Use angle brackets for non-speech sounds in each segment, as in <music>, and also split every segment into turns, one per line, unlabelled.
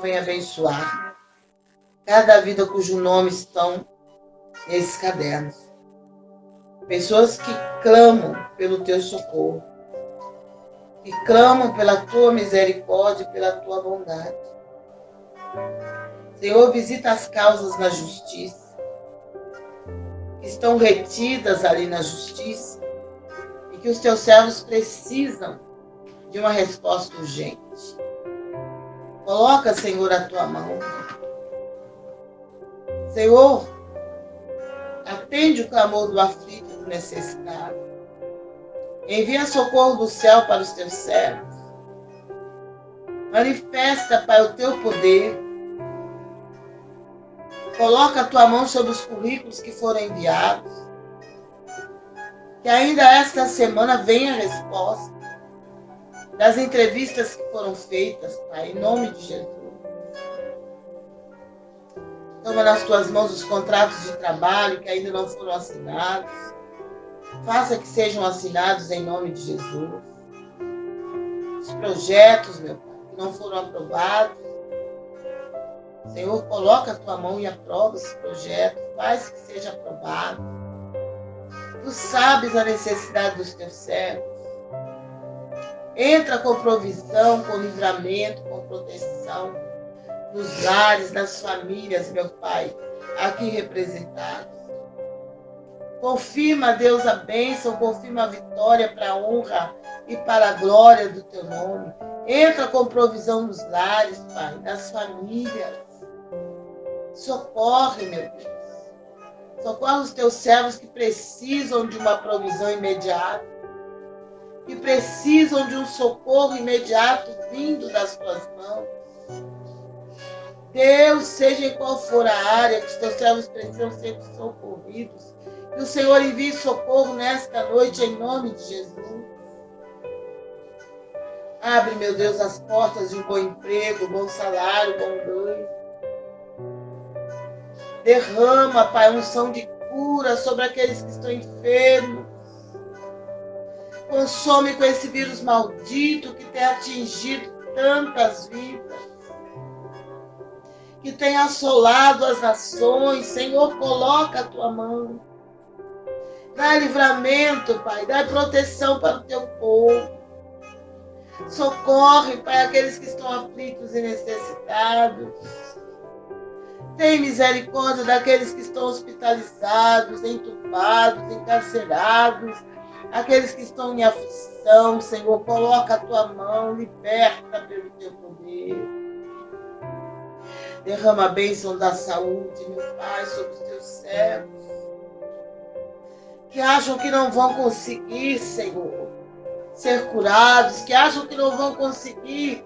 Venha abençoar cada vida cujo nome estão nesses cadernos. Pessoas que clamam pelo teu socorro, que clamam pela tua misericórdia pela tua bondade. Senhor, visita as causas na justiça, que estão retidas ali na justiça, e que os teus servos precisam de uma resposta urgente. Coloca, Senhor, a tua mão. Senhor, atende o clamor do aflito do necessitado. Envia socorro do céu para os teus servos. Manifesta, Pai, o teu poder. Coloca a tua mão sobre os currículos que foram enviados. Que ainda esta semana venha a resposta das entrevistas que foram feitas, Pai, em nome de Jesus. Toma nas tuas mãos os contratos de trabalho que ainda não foram assinados. Faça que sejam assinados em nome de Jesus. Os projetos, meu Pai, que não foram aprovados. Senhor, coloca a tua mão e aprova esse projeto. Faz que seja aprovado. Tu sabes a necessidade dos teus servos. Entra com provisão, com livramento, com proteção nos lares, nas famílias, meu Pai, aqui representados. Confirma, Deus, a bênção, confirma a vitória para a honra e para a glória do teu nome. Entra com provisão nos lares, Pai, nas famílias. Socorre, meu Deus. Socorre os teus servos que precisam de uma provisão imediata que precisam de um socorro imediato vindo das tuas mãos. Deus, seja em qual for a área que os teus servos precisam ser socorridos, que o Senhor envie socorro nesta noite em nome de Jesus. Abre, meu Deus, as portas de um bom emprego, bom salário, bom ganho. Derrama, Pai, unção de cura sobre aqueles que estão enfermos Consome com esse vírus maldito que tem atingido tantas vidas, que tem assolado as nações. Senhor, coloca a tua mão. Dá livramento, Pai. Dá proteção para o teu povo. Socorre, Pai, aqueles que estão aflitos e necessitados. Tem misericórdia daqueles que estão hospitalizados, entubados, encarcerados aqueles que estão em aflição, Senhor, coloca a tua mão, liberta pelo teu poder. Derrama a bênção da saúde, meu Pai, sobre os teus servos. Que acham que não vão conseguir, Senhor, ser curados, que acham que não vão conseguir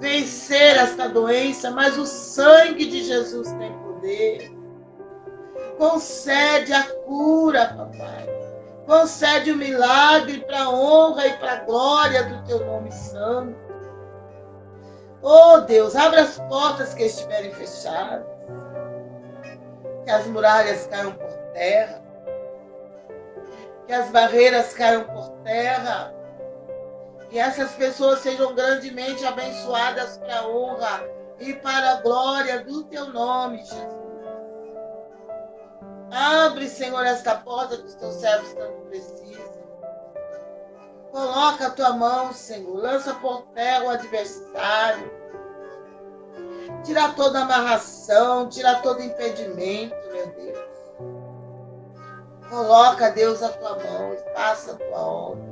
vencer esta doença, mas o sangue de Jesus tem poder. Concede a cura, papai Concede o milagre para a honra e para a glória do teu nome santo. Oh Deus, abra as portas que estiverem fechadas. Que as muralhas caiam por terra. Que as barreiras caiam por terra. Que essas pessoas sejam grandemente abençoadas para a honra e para a glória do teu nome, Jesus. Abre, Senhor, esta porta que os teus servos tanto precisam. Coloca a tua mão, Senhor. Lança por terra o adversário. Tira toda amarração, tira todo impedimento, meu Deus. Coloca, Deus, a tua mão e faça a tua obra.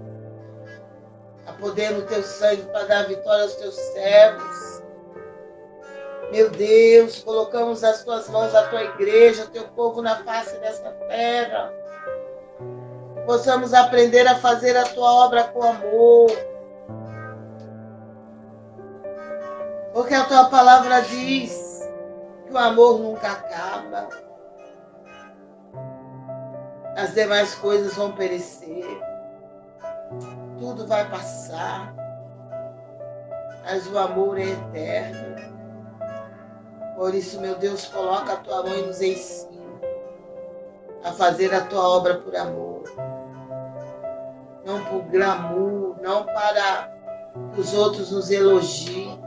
A poder no teu sangue para dar vitória aos teus servos. Meu Deus, colocamos as tuas mãos a tua igreja, o teu povo na face desta terra. Possamos aprender a fazer a tua obra com amor. Porque a tua palavra diz que o amor nunca acaba. As demais coisas vão perecer. Tudo vai passar. Mas o amor é eterno. Por isso, meu Deus, coloca a tua mão e nos ensina a fazer a tua obra por amor. Não por glamour, não para que os outros nos elogiem,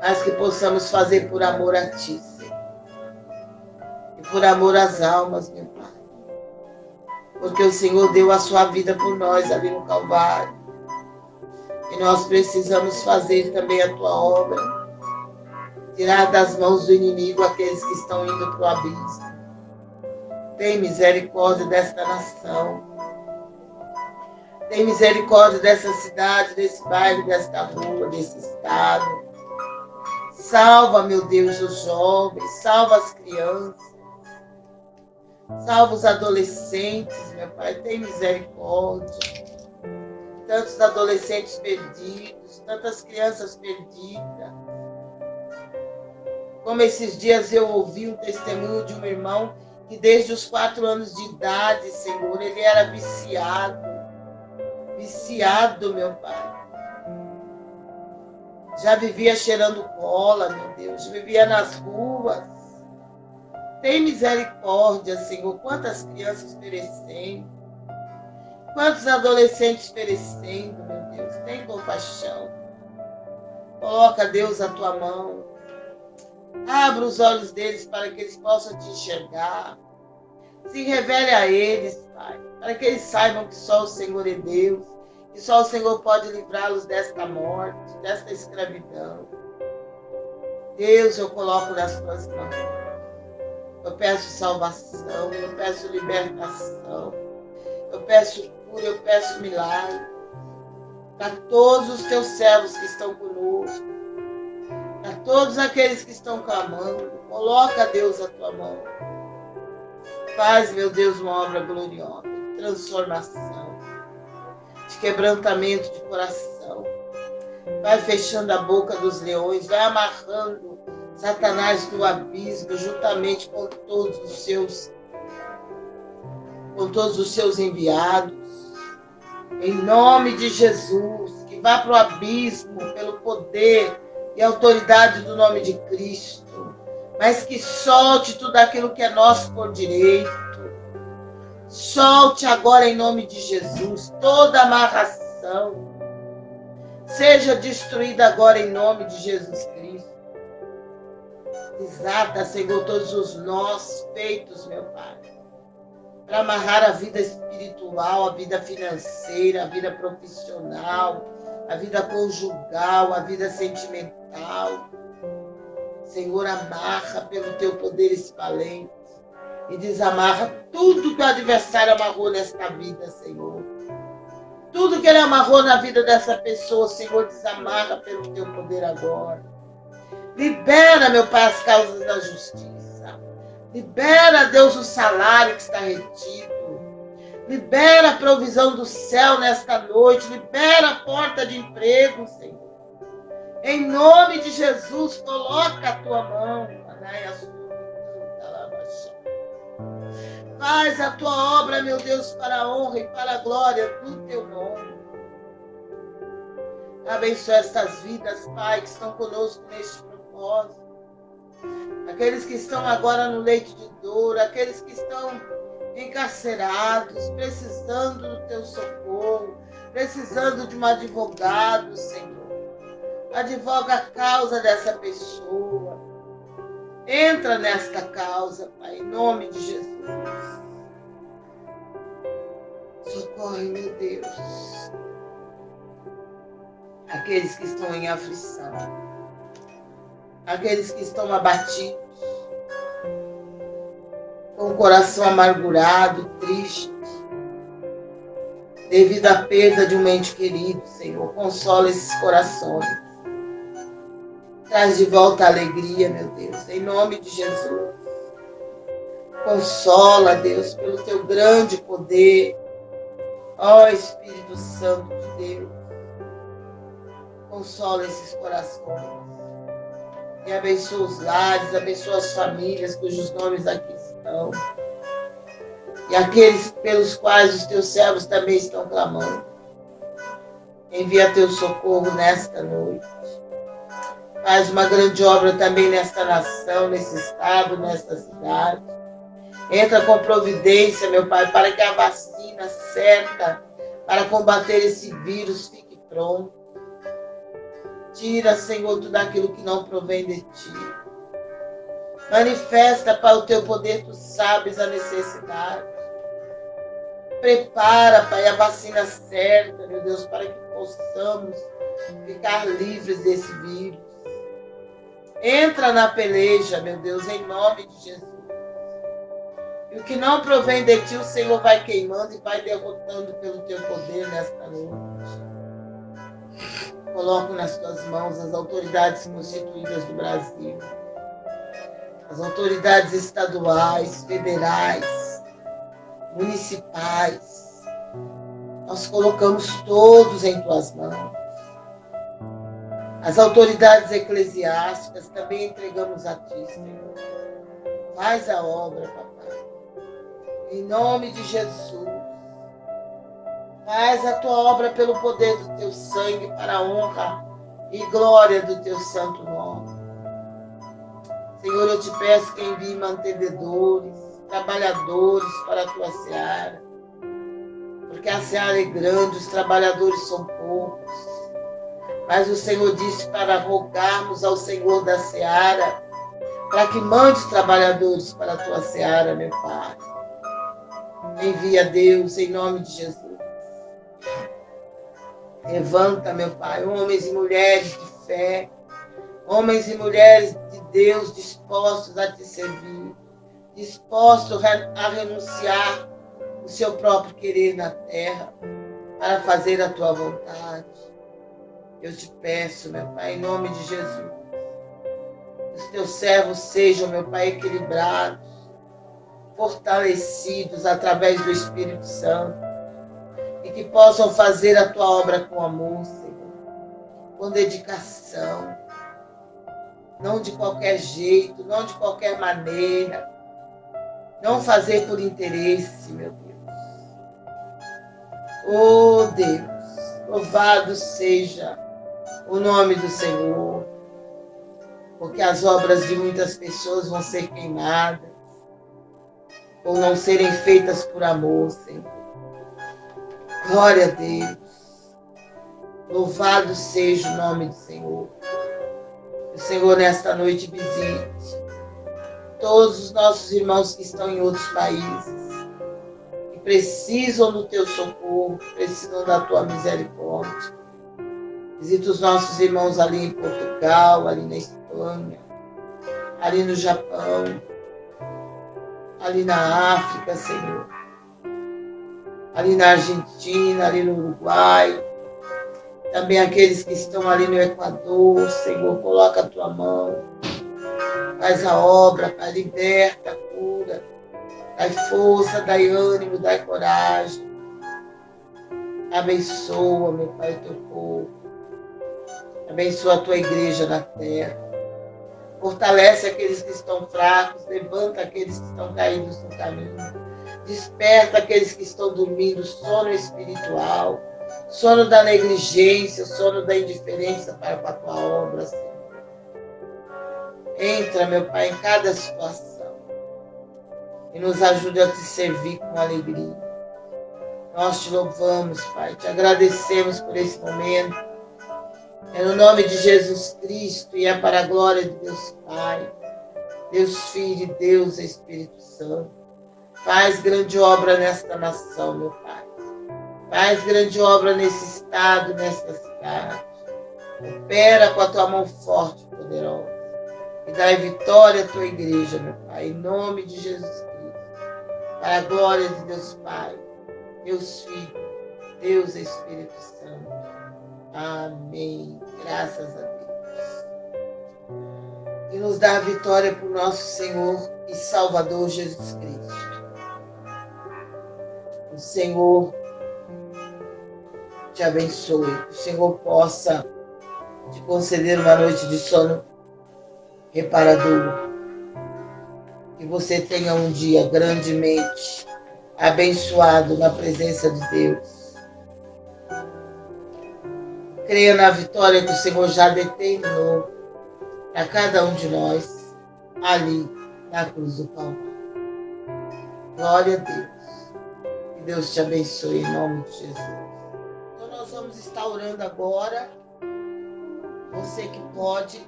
mas que possamos fazer por amor a Ti, Senhor. E por amor às almas, meu Pai. Porque o Senhor deu a sua vida por nós ali no Calvário. E nós precisamos fazer também a Tua obra. Tirar das mãos do inimigo aqueles que estão indo para o abismo. Tem misericórdia desta nação. Tem misericórdia dessa cidade, desse bairro, desta rua, desse estado. Salva, meu Deus, os jovens, salva as crianças, salva os adolescentes, meu Pai, tem misericórdia. Tantos adolescentes perdidos, tantas crianças perdidas. Como esses dias eu ouvi um testemunho de um irmão que desde os quatro anos de idade, Senhor, ele era viciado. Viciado, meu Pai já vivia cheirando cola, meu Deus, vivia nas ruas. Tem misericórdia, Senhor. Quantas crianças perecendo, quantos adolescentes perecendo, meu Deus. Tem compaixão. Coloca, Deus, a tua mão. Abra os olhos deles para que eles possam te enxergar. Se revele a eles, Pai, para que eles saibam que só o Senhor é Deus que só o Senhor pode livrá-los desta morte, desta escravidão. Deus, eu coloco nas tuas mãos. Eu peço salvação, eu peço libertação, eu peço cura, eu peço milagre. Para todos os teus servos que estão conosco, todos aqueles que estão clamando, coloca, Deus, a tua mão. Faz, meu Deus, uma obra gloriosa, transformação de quebrantamento de coração. Vai fechando a boca dos leões, vai amarrando Satanás no abismo, juntamente com todos os seus com todos os seus enviados. Em nome de Jesus, que vá para o abismo pelo poder e autoridade do nome de Cristo, mas que solte tudo aquilo que é nosso por direito Solte agora em nome de Jesus toda amarração. Seja destruída agora em nome de Jesus Cristo. Desata, Senhor, todos os nós feitos, meu Pai, para amarrar a vida espiritual, a vida financeira, a vida profissional, a vida conjugal, a vida sentimental. Senhor, amarra pelo teu poder espalhante e desamarra tudo que o adversário amarrou nesta vida, Senhor. Tudo que ele amarrou na vida dessa pessoa, Senhor, desamarra pelo teu poder agora. Libera, meu Pai, as causas da justiça. Libera, Deus, o salário que está retido. Libera a provisão do céu nesta noite. Libera a porta de emprego, Senhor. Em nome de Jesus, coloca a tua mão, Faz a tua obra, meu Deus, para a honra e para a glória do teu nome. Abençoa estas vidas, Pai, que estão conosco neste propósito. Aqueles que estão agora no leito de dor, aqueles que estão encarcerados, precisando do teu socorro, precisando de um advogado, Senhor. Advoga a causa dessa pessoa. Entra nesta causa, Pai, em nome de Jesus. Socorre, meu Deus. Aqueles que estão em aflição. Aqueles que estão abatidos. Com o coração amargurado, triste. Devido à perda de um ente querido, Senhor. Consola esses corações. Traz de volta a alegria, meu Deus, em nome de Jesus. Consola, Deus, pelo teu grande poder. Ó Espírito Santo de Deus. Consola esses corações. E abençoa os lares, abençoa as famílias cujos nomes aqui estão. E aqueles pelos quais os teus servos também estão clamando. Envia teu socorro nesta noite. Faz uma grande obra também nesta nação, nesse estado, nesta cidade. Entra com providência, meu Pai, para que a vacina certa para combater esse vírus fique pronta. Tira, Senhor, tudo aquilo que não provém de ti. Manifesta para o teu poder, tu sabes a necessidade. Prepara, Pai, a vacina certa, meu Deus, para que possamos ficar livres desse vírus. Entra na peleja, meu Deus, em nome de Jesus. E o que não provém de ti, o Senhor vai queimando e vai derrotando pelo teu poder nesta noite. Coloco nas tuas mãos as autoridades constituídas do Brasil, as autoridades estaduais, federais, municipais. Nós colocamos todos em tuas mãos. As autoridades eclesiásticas também entregamos a Senhor. Faz a obra, papai. Em nome de Jesus. Faz a tua obra pelo poder do teu sangue, para a honra e glória do teu santo nome. Senhor, eu te peço que envie mantenedores, trabalhadores para a tua seara. Porque a seara é grande, os trabalhadores são poucos. Mas o Senhor disse para rogarmos ao Senhor da seara, para que mande trabalhadores para a tua seara, meu Pai. Envia Deus em nome de Jesus. Levanta, meu Pai, homens e mulheres de fé, homens e mulheres de Deus dispostos a te servir, dispostos a renunciar o seu próprio querer na terra para fazer a tua vontade. Eu te peço, meu Pai, em nome de Jesus, os teus servos sejam, meu Pai, equilibrados, fortalecidos através do Espírito Santo e que possam fazer a tua obra com amor, Senhor, com dedicação, não de qualquer jeito, não de qualquer maneira, não fazer por interesse, meu Deus. Oh Deus, louvado seja o nome do Senhor, porque as obras de muitas pessoas vão ser queimadas ou não serem feitas por amor, Senhor. Glória a Deus. Louvado seja o nome do Senhor. O Senhor, nesta noite, visite todos os nossos irmãos que estão em outros países, que precisam do teu socorro, precisam da tua misericórdia. Visita os nossos irmãos ali em Portugal, ali na Espanha, ali no Japão, ali na África, Senhor ali na Argentina, ali no Uruguai, também aqueles que estão ali no Equador, Senhor, coloca a tua mão, faz a obra, Pai, liberta, cura, dai força, dai ânimo, dai coragem. Abençoa, meu Pai, teu povo. Abençoa a tua igreja na terra. Fortalece aqueles que estão fracos, levanta aqueles que estão caídos no caminho. Desperta aqueles que estão dormindo, sono espiritual, sono da negligência, sono da indiferença para com a tua obra, Senhor. Entra, meu Pai, em cada situação e nos ajude a te servir com alegria. Nós te louvamos, Pai, te agradecemos por esse momento. É no nome de Jesus Cristo e é para a glória de Deus Pai, Deus Filho Deus Espírito Santo. Faz grande obra nesta nação, meu Pai. Faz grande obra nesse estado, nesta cidade. Opera com a tua mão forte e poderosa. E dai vitória à tua igreja, meu Pai, em nome de Jesus Cristo. Para a glória de Deus Pai, Deus Filho, Deus Espírito Santo. Amém. Graças a Deus. E nos dá a vitória por nosso Senhor e Salvador Jesus Cristo. Senhor te abençoe, o Senhor possa te conceder uma noite de sono reparador. Que você tenha um dia grandemente abençoado na presença de Deus. Creia na vitória que o Senhor já determinou para cada um de nós ali na cruz do Calvário. Glória a Deus. Que Deus te abençoe em nome de Jesus. Então nós vamos estar orando agora. Você que pode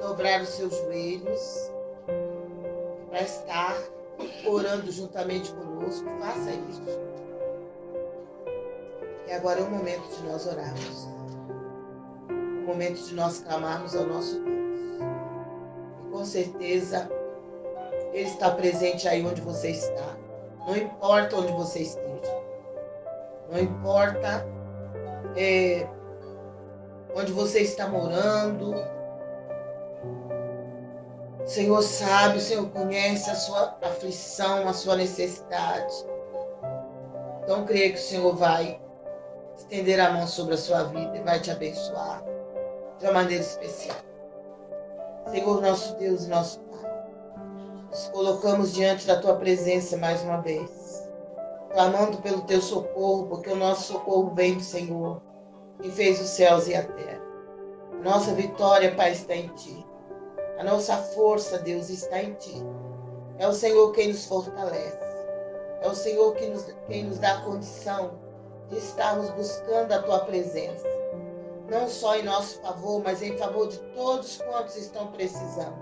dobrar os seus joelhos para estar orando juntamente conosco, faça isso. E agora é o momento de nós orarmos. O momento de nós clamarmos ao nosso Deus. E com certeza Ele está presente aí onde você está. Não importa onde você esteja. Não importa é, onde você está morando. O Senhor sabe, o Senhor conhece a sua aflição, a sua necessidade. Então creia que o Senhor vai estender a mão sobre a sua vida e vai te abençoar de uma maneira especial. Senhor, nosso Deus e nosso Pai, nos colocamos diante da tua presença mais uma vez, clamando pelo teu socorro, porque o nosso socorro vem do Senhor, que fez os céus e a terra. Nossa vitória, Pai, está em ti. A nossa força, Deus, está em ti. É o Senhor quem nos fortalece. É o Senhor quem nos, quem nos dá a condição de estarmos buscando a tua presença. Não só em nosso favor, mas em favor de todos quantos estão precisando.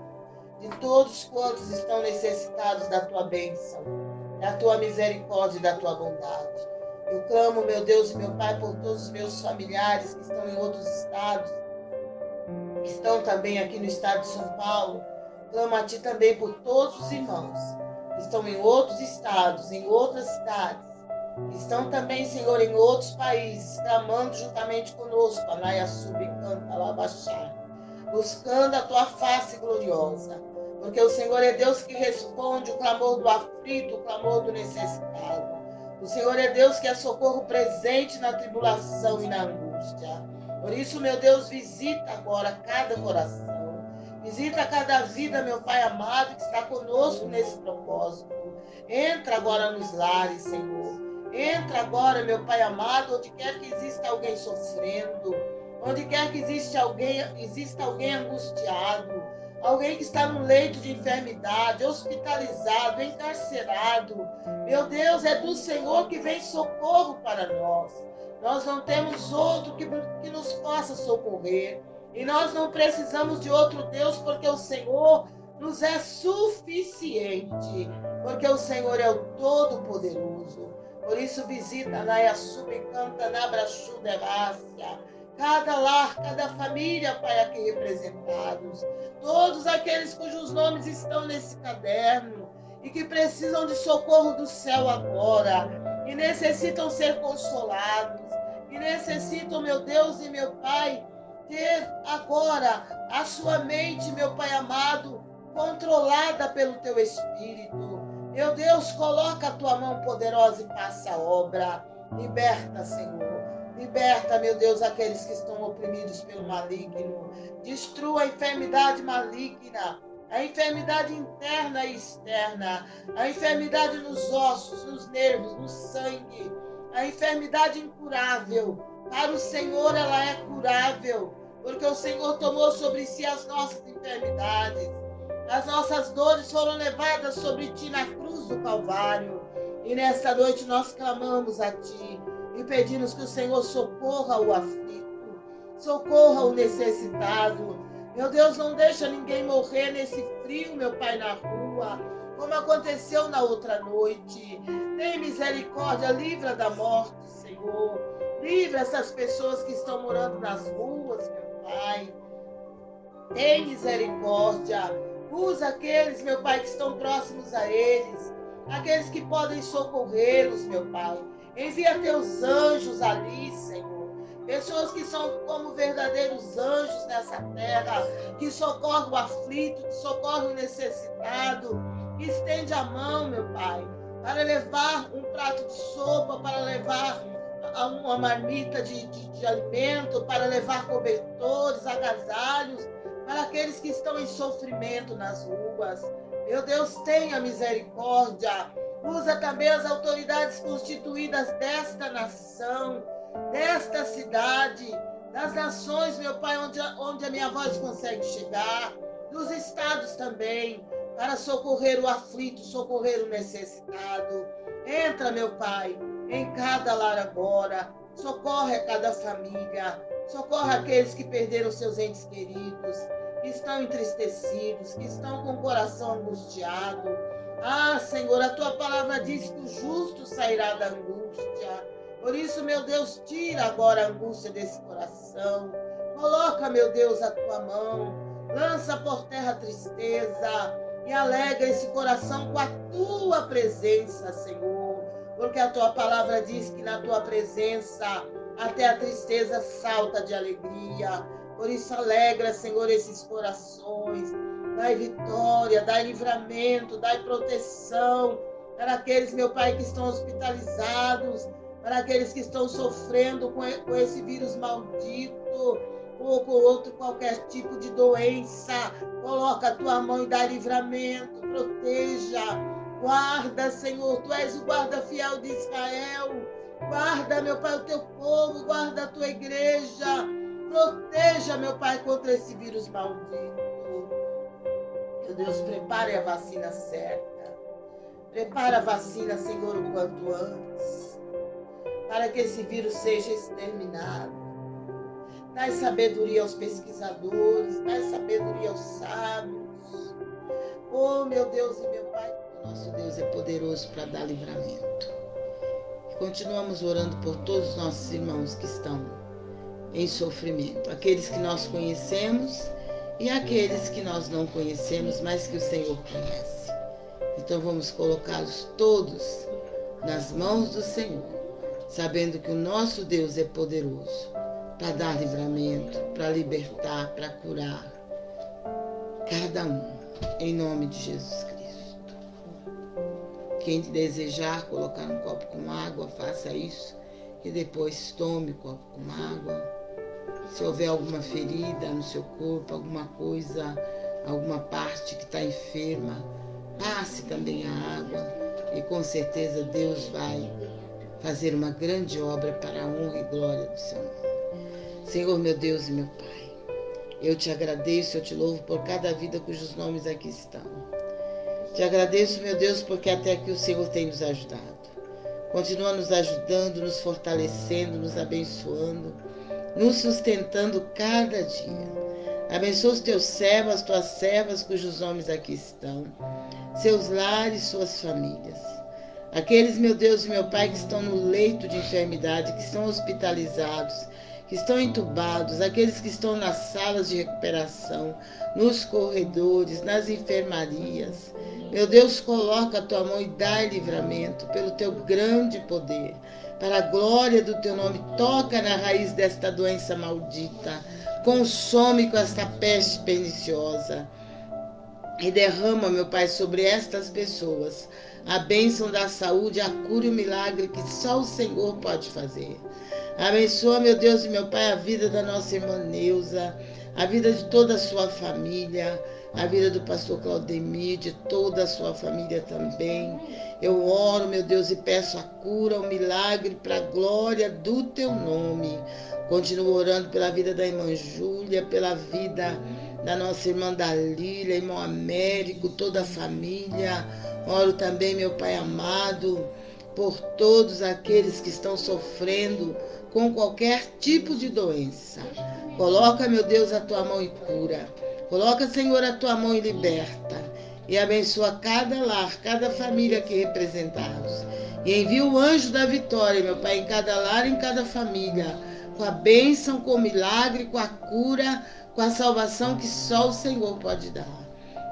De todos quantos estão necessitados da tua bênção, da tua misericórdia e da tua bondade. Eu clamo, meu Deus e meu Pai, por todos os meus familiares que estão em outros estados, que estão também aqui no estado de São Paulo. Clamo a Ti também por todos os irmãos que estão em outros estados, em outras cidades, estão também, Senhor, em outros países, clamando juntamente conosco, Anaia Subcanta Labaxá, buscando a Tua face gloriosa. Porque o Senhor é Deus que responde o clamor do aflito, o clamor do necessitado. O Senhor é Deus que é socorro presente na tribulação e na angústia. Por isso, meu Deus, visita agora cada coração. Visita cada vida, meu Pai amado, que está conosco nesse propósito. Entra agora nos lares, Senhor. Entra agora, meu Pai amado, onde quer que exista alguém sofrendo, onde quer que exista alguém, exista alguém angustiado, alguém que está no leito de enfermidade, hospitalizado, encarcerado. Meu Deus, é do Senhor que vem socorro para nós. Nós não temos outro que, que nos possa socorrer. E nós não precisamos de outro Deus, porque o Senhor nos é suficiente. Porque o Senhor é o Todo-Poderoso. Por isso, visita na Yasub, canta na Brachu cada lar, cada família, Pai, aqui representados. Todos aqueles cujos nomes estão nesse caderno e que precisam de socorro do céu agora e necessitam ser consolados que necessitam, meu Deus e meu Pai, ter agora a sua mente, meu Pai amado, controlada pelo teu Espírito. Meu Deus, coloca a tua mão poderosa e passa a obra. Liberta, Senhor. Liberta, meu Deus, aqueles que estão oprimidos pelo maligno. Destrua a enfermidade maligna, a enfermidade interna e externa, a enfermidade nos ossos, nos nervos, no sangue a enfermidade incurável. Para o Senhor ela é curável, porque o Senhor tomou sobre si as nossas enfermidades. As nossas dores foram levadas sobre ti na cruz do Calvário. E nesta noite nós clamamos a ti e pedimos que o Senhor socorra o aflito, socorra o necessitado. Meu Deus, não deixa ninguém morrer nesse frio, meu Pai, na rua como aconteceu na outra noite. Tem misericórdia, livra da morte, Senhor. Livra essas pessoas que estão morando nas ruas, meu Pai. Tem misericórdia. Usa aqueles, meu Pai, que estão próximos a eles. Aqueles que podem socorrê-los, meu Pai. Envia teus anjos ali, Senhor. Pessoas que são como verdadeiros anjos nessa terra, que socorrem o aflito, que socorrem o necessitado, Estende a mão, meu Pai, para levar um prato de sopa, para levar uma marmita de, de, de alimento, para levar cobertores, agasalhos, para aqueles que estão em sofrimento nas ruas. Meu Deus, tenha misericórdia. Usa também as autoridades constituídas desta nação, desta cidade, das nações, meu Pai, onde, onde a minha voz consegue chegar, dos estados também para socorrer o aflito, socorrer o necessitado. Entra, meu Pai, em cada lar agora, socorre a cada família, Socorra aqueles que perderam seus entes queridos, que estão entristecidos, que estão com o coração angustiado. Ah, Senhor, a tua palavra diz que o justo sairá da angústia. Por isso, meu Deus, tira agora a angústia desse coração. Coloca, meu Deus, a tua mão. Lança por terra a tristeza e alegra esse coração com a tua presença, Senhor. Porque a tua palavra diz que na tua presença até a tristeza salta de alegria. Por isso, alegra, Senhor, esses corações. Dai vitória, dai livramento, dai proteção para aqueles, meu Pai, que estão hospitalizados, para aqueles que estão sofrendo com esse vírus maldito ou com outro qualquer tipo de doença. Coloca a tua mão e dá livramento, proteja, guarda, Senhor. Tu és o guarda fiel de Israel. Guarda, meu Pai, o teu povo, guarda a tua igreja. Proteja, meu Pai, contra esse vírus maldito. Meu Deus, prepare a vacina certa. Prepara a vacina, Senhor, o quanto antes. Para que esse vírus seja exterminado. Dai sabedoria aos pesquisadores, dai sabedoria aos sábios. Oh, meu Deus e meu Pai, nosso Deus é poderoso para dar livramento. Continuamos orando por todos os nossos irmãos que estão em sofrimento, aqueles que nós conhecemos e aqueles que nós não conhecemos, mas que o Senhor conhece. Então vamos colocá-los todos nas mãos do Senhor, sabendo que o nosso Deus é poderoso para dar livramento, para libertar, para curar cada um, em nome de Jesus Cristo. Quem desejar colocar um copo com água, faça isso e depois tome o copo com água. Se houver alguma ferida no seu corpo, alguma coisa, alguma parte que está enferma, passe também a água e com certeza Deus vai fazer uma grande obra para a honra e glória do seu nome. Senhor, meu Deus e meu Pai, eu te agradeço, eu te louvo por cada vida cujos nomes aqui estão. Te agradeço, meu Deus, porque até aqui o Senhor tem nos ajudado. Continua nos ajudando, nos fortalecendo, nos abençoando, nos sustentando cada dia. Abençoa os teus servos, as tuas servas cujos nomes aqui estão, seus lares, suas famílias. Aqueles, meu Deus e meu Pai, que estão no leito de enfermidade, que estão hospitalizados, que estão entubados, aqueles que estão nas salas de recuperação, nos corredores, nas enfermarias. Meu Deus, coloca a tua mão e dá livramento pelo teu grande poder. Para a glória do teu nome, toca na raiz desta doença maldita. Consome com esta peste perniciosa. E derrama, meu Pai, sobre estas pessoas a bênção da saúde, a cura e o milagre que só o Senhor pode fazer. Abençoa, meu Deus e meu Pai, a vida da nossa irmã Neuza, a vida de toda a sua família, a vida do pastor Claudemir, de toda a sua família também. Eu oro, meu Deus, e peço a cura, o milagre para a glória do teu nome. Continuo orando pela vida da irmã Júlia, pela vida da nossa irmã Dalília, irmão Américo, toda a família. Oro também, meu Pai amado, por todos aqueles que estão sofrendo com qualquer tipo de doença. Coloca, meu Deus, a tua mão e cura. Coloca, Senhor, a tua mão e liberta. E abençoa cada lar, cada família aqui representados. E envia o anjo da vitória, meu Pai, em cada lar, em cada família. Com a bênção, com o milagre, com a cura, com a salvação que só o Senhor pode dar.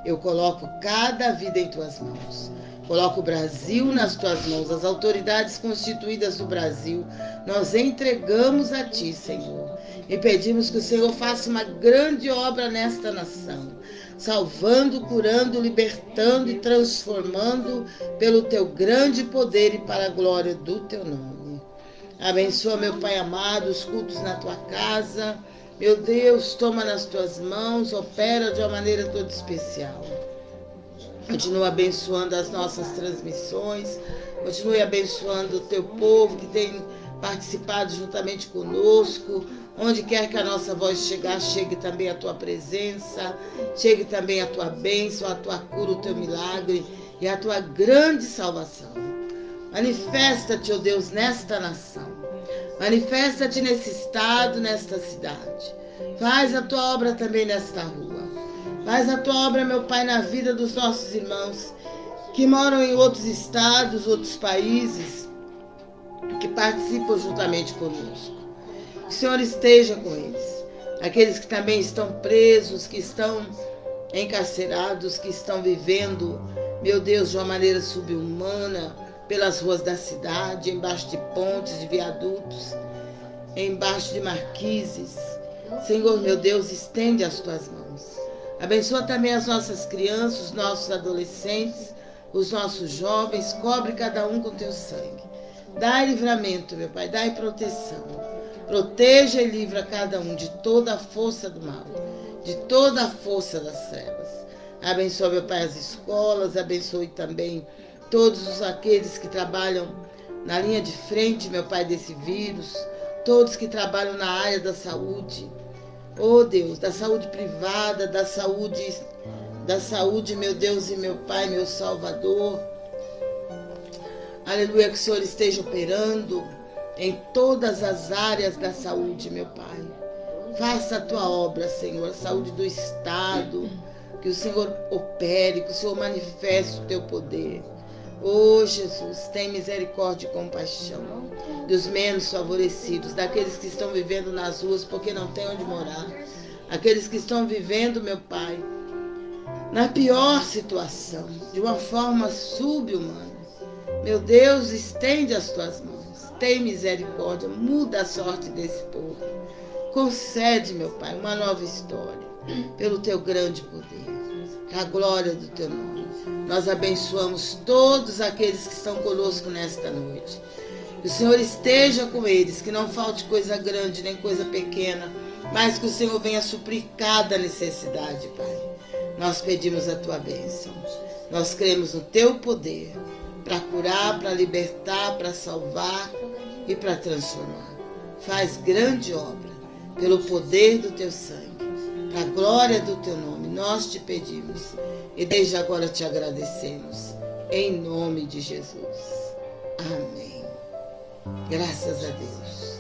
Eu coloco cada vida em tuas mãos. Coloca o Brasil nas tuas mãos, as autoridades constituídas do Brasil. Nós entregamos a ti, Senhor. E pedimos que o Senhor faça uma grande obra nesta nação, salvando, curando, libertando e transformando pelo teu grande poder e para a glória do teu nome. Abençoa, meu Pai amado, os cultos na tua casa. Meu Deus, toma nas tuas mãos, opera de uma maneira toda especial. Continua abençoando as nossas transmissões. Continue abençoando o teu povo que tem participado juntamente conosco. Onde quer que a nossa voz chegar, chegue também a tua presença, chegue também a tua bênção, a tua cura, o teu milagre e a tua grande salvação. Manifesta-te, ó oh Deus, nesta nação. Manifesta-te nesse estado, nesta cidade. Faz a tua obra também nesta rua. Faz a tua obra, meu Pai, na vida dos nossos irmãos que moram em outros estados, outros países, que participam juntamente conosco. Que o Senhor esteja com eles. Aqueles que também estão presos, que estão encarcerados, que estão vivendo, meu Deus, de uma maneira subhumana, pelas ruas da cidade, embaixo de pontes, de viadutos, embaixo de marquises. Senhor, meu Deus, estende as tuas mãos. Abençoa também as nossas crianças, os nossos adolescentes, os nossos jovens, cobre cada um com teu sangue. Dai livramento, meu Pai, dai proteção. Proteja e livra cada um de toda a força do mal, de toda a força das trevas. Abençoa, meu Pai, as escolas, abençoe também todos aqueles que trabalham na linha de frente, meu Pai, desse vírus, todos que trabalham na área da saúde. Oh Deus, da saúde privada, da saúde, da saúde, meu Deus e meu Pai, meu Salvador. Aleluia, que o Senhor esteja operando em todas as áreas da saúde, meu Pai. Faça a tua obra, Senhor, a saúde do Estado, que o Senhor opere, que o Senhor manifeste o teu poder. Oh Jesus, tem misericórdia e compaixão dos menos favorecidos, daqueles que estão vivendo nas ruas porque não têm onde morar, aqueles que estão vivendo, meu Pai, na pior situação, de uma forma subhumana. Meu Deus, estende as tuas mãos, tem misericórdia, muda a sorte desse povo. Concede, meu Pai, uma nova história, pelo teu grande poder, a glória do teu nome. Nós abençoamos todos aqueles que estão conosco nesta noite. Que o Senhor esteja com eles, que não falte coisa grande nem coisa pequena, mas que o Senhor venha suprir cada necessidade, Pai. Nós pedimos a tua bênção. Nós cremos no teu poder para curar, para libertar, para salvar e para transformar. Faz grande obra pelo poder do teu sangue, para a glória do teu nome. Nós te pedimos e desde agora te agradecemos. Em nome de Jesus. Amém. Graças a Deus,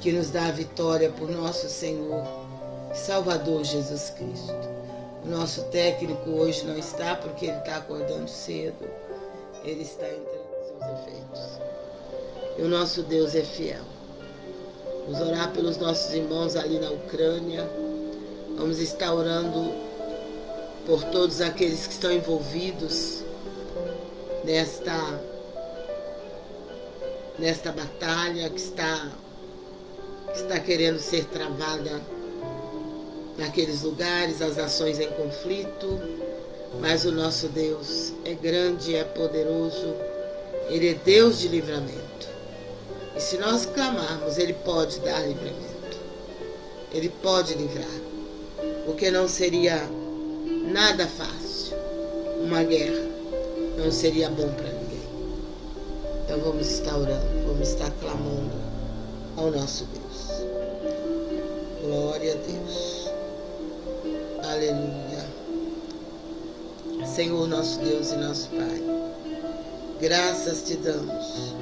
que nos dá a vitória por nosso Senhor, Salvador Jesus Cristo. O nosso técnico hoje não está porque ele está acordando cedo. Ele está entre seus efeitos. E o nosso Deus é fiel. Vamos orar pelos nossos irmãos ali na Ucrânia. Vamos estar orando por todos aqueles que estão envolvidos nesta nesta batalha que está que está querendo ser travada naqueles lugares, as nações em conflito, mas o nosso Deus é grande, é poderoso, Ele é Deus de livramento. E se nós clamarmos, Ele pode dar livramento. Ele pode livrar. Porque não seria nada fácil. Uma guerra não seria bom para ninguém. Então vamos estar orando, vamos estar clamando ao nosso Deus. Glória a Deus. Aleluia. Senhor nosso Deus e nosso Pai, graças te damos.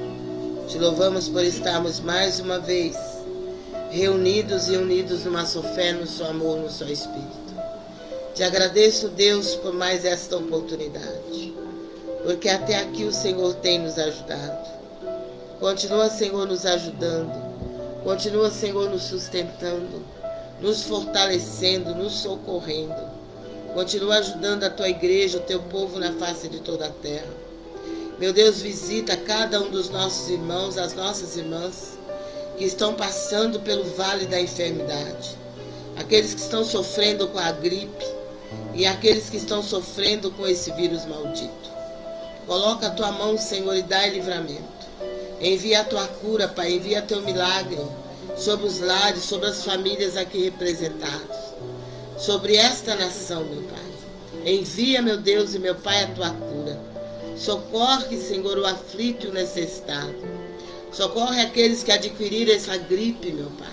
Te louvamos por estarmos mais uma vez reunidos e unidos numa só fé, no seu amor, no seu Espírito. Te agradeço, Deus, por mais esta oportunidade, porque até aqui o Senhor tem nos ajudado. Continua, Senhor, nos ajudando. Continua, Senhor, nos sustentando, nos fortalecendo, nos socorrendo. Continua ajudando a tua igreja, o teu povo na face de toda a terra. Meu Deus, visita cada um dos nossos irmãos, as nossas irmãs que estão passando pelo vale da enfermidade. Aqueles que estão sofrendo com a gripe, e aqueles que estão sofrendo com esse vírus maldito. Coloca a tua mão, Senhor, e dá livramento. Envia a tua cura, Pai, envia teu milagre sobre os lares, sobre as famílias aqui representadas, sobre esta nação, meu Pai. Envia, meu Deus e meu Pai, a tua cura. Socorre, Senhor, o aflito e o necessitado. Socorre aqueles que adquiriram essa gripe, meu Pai,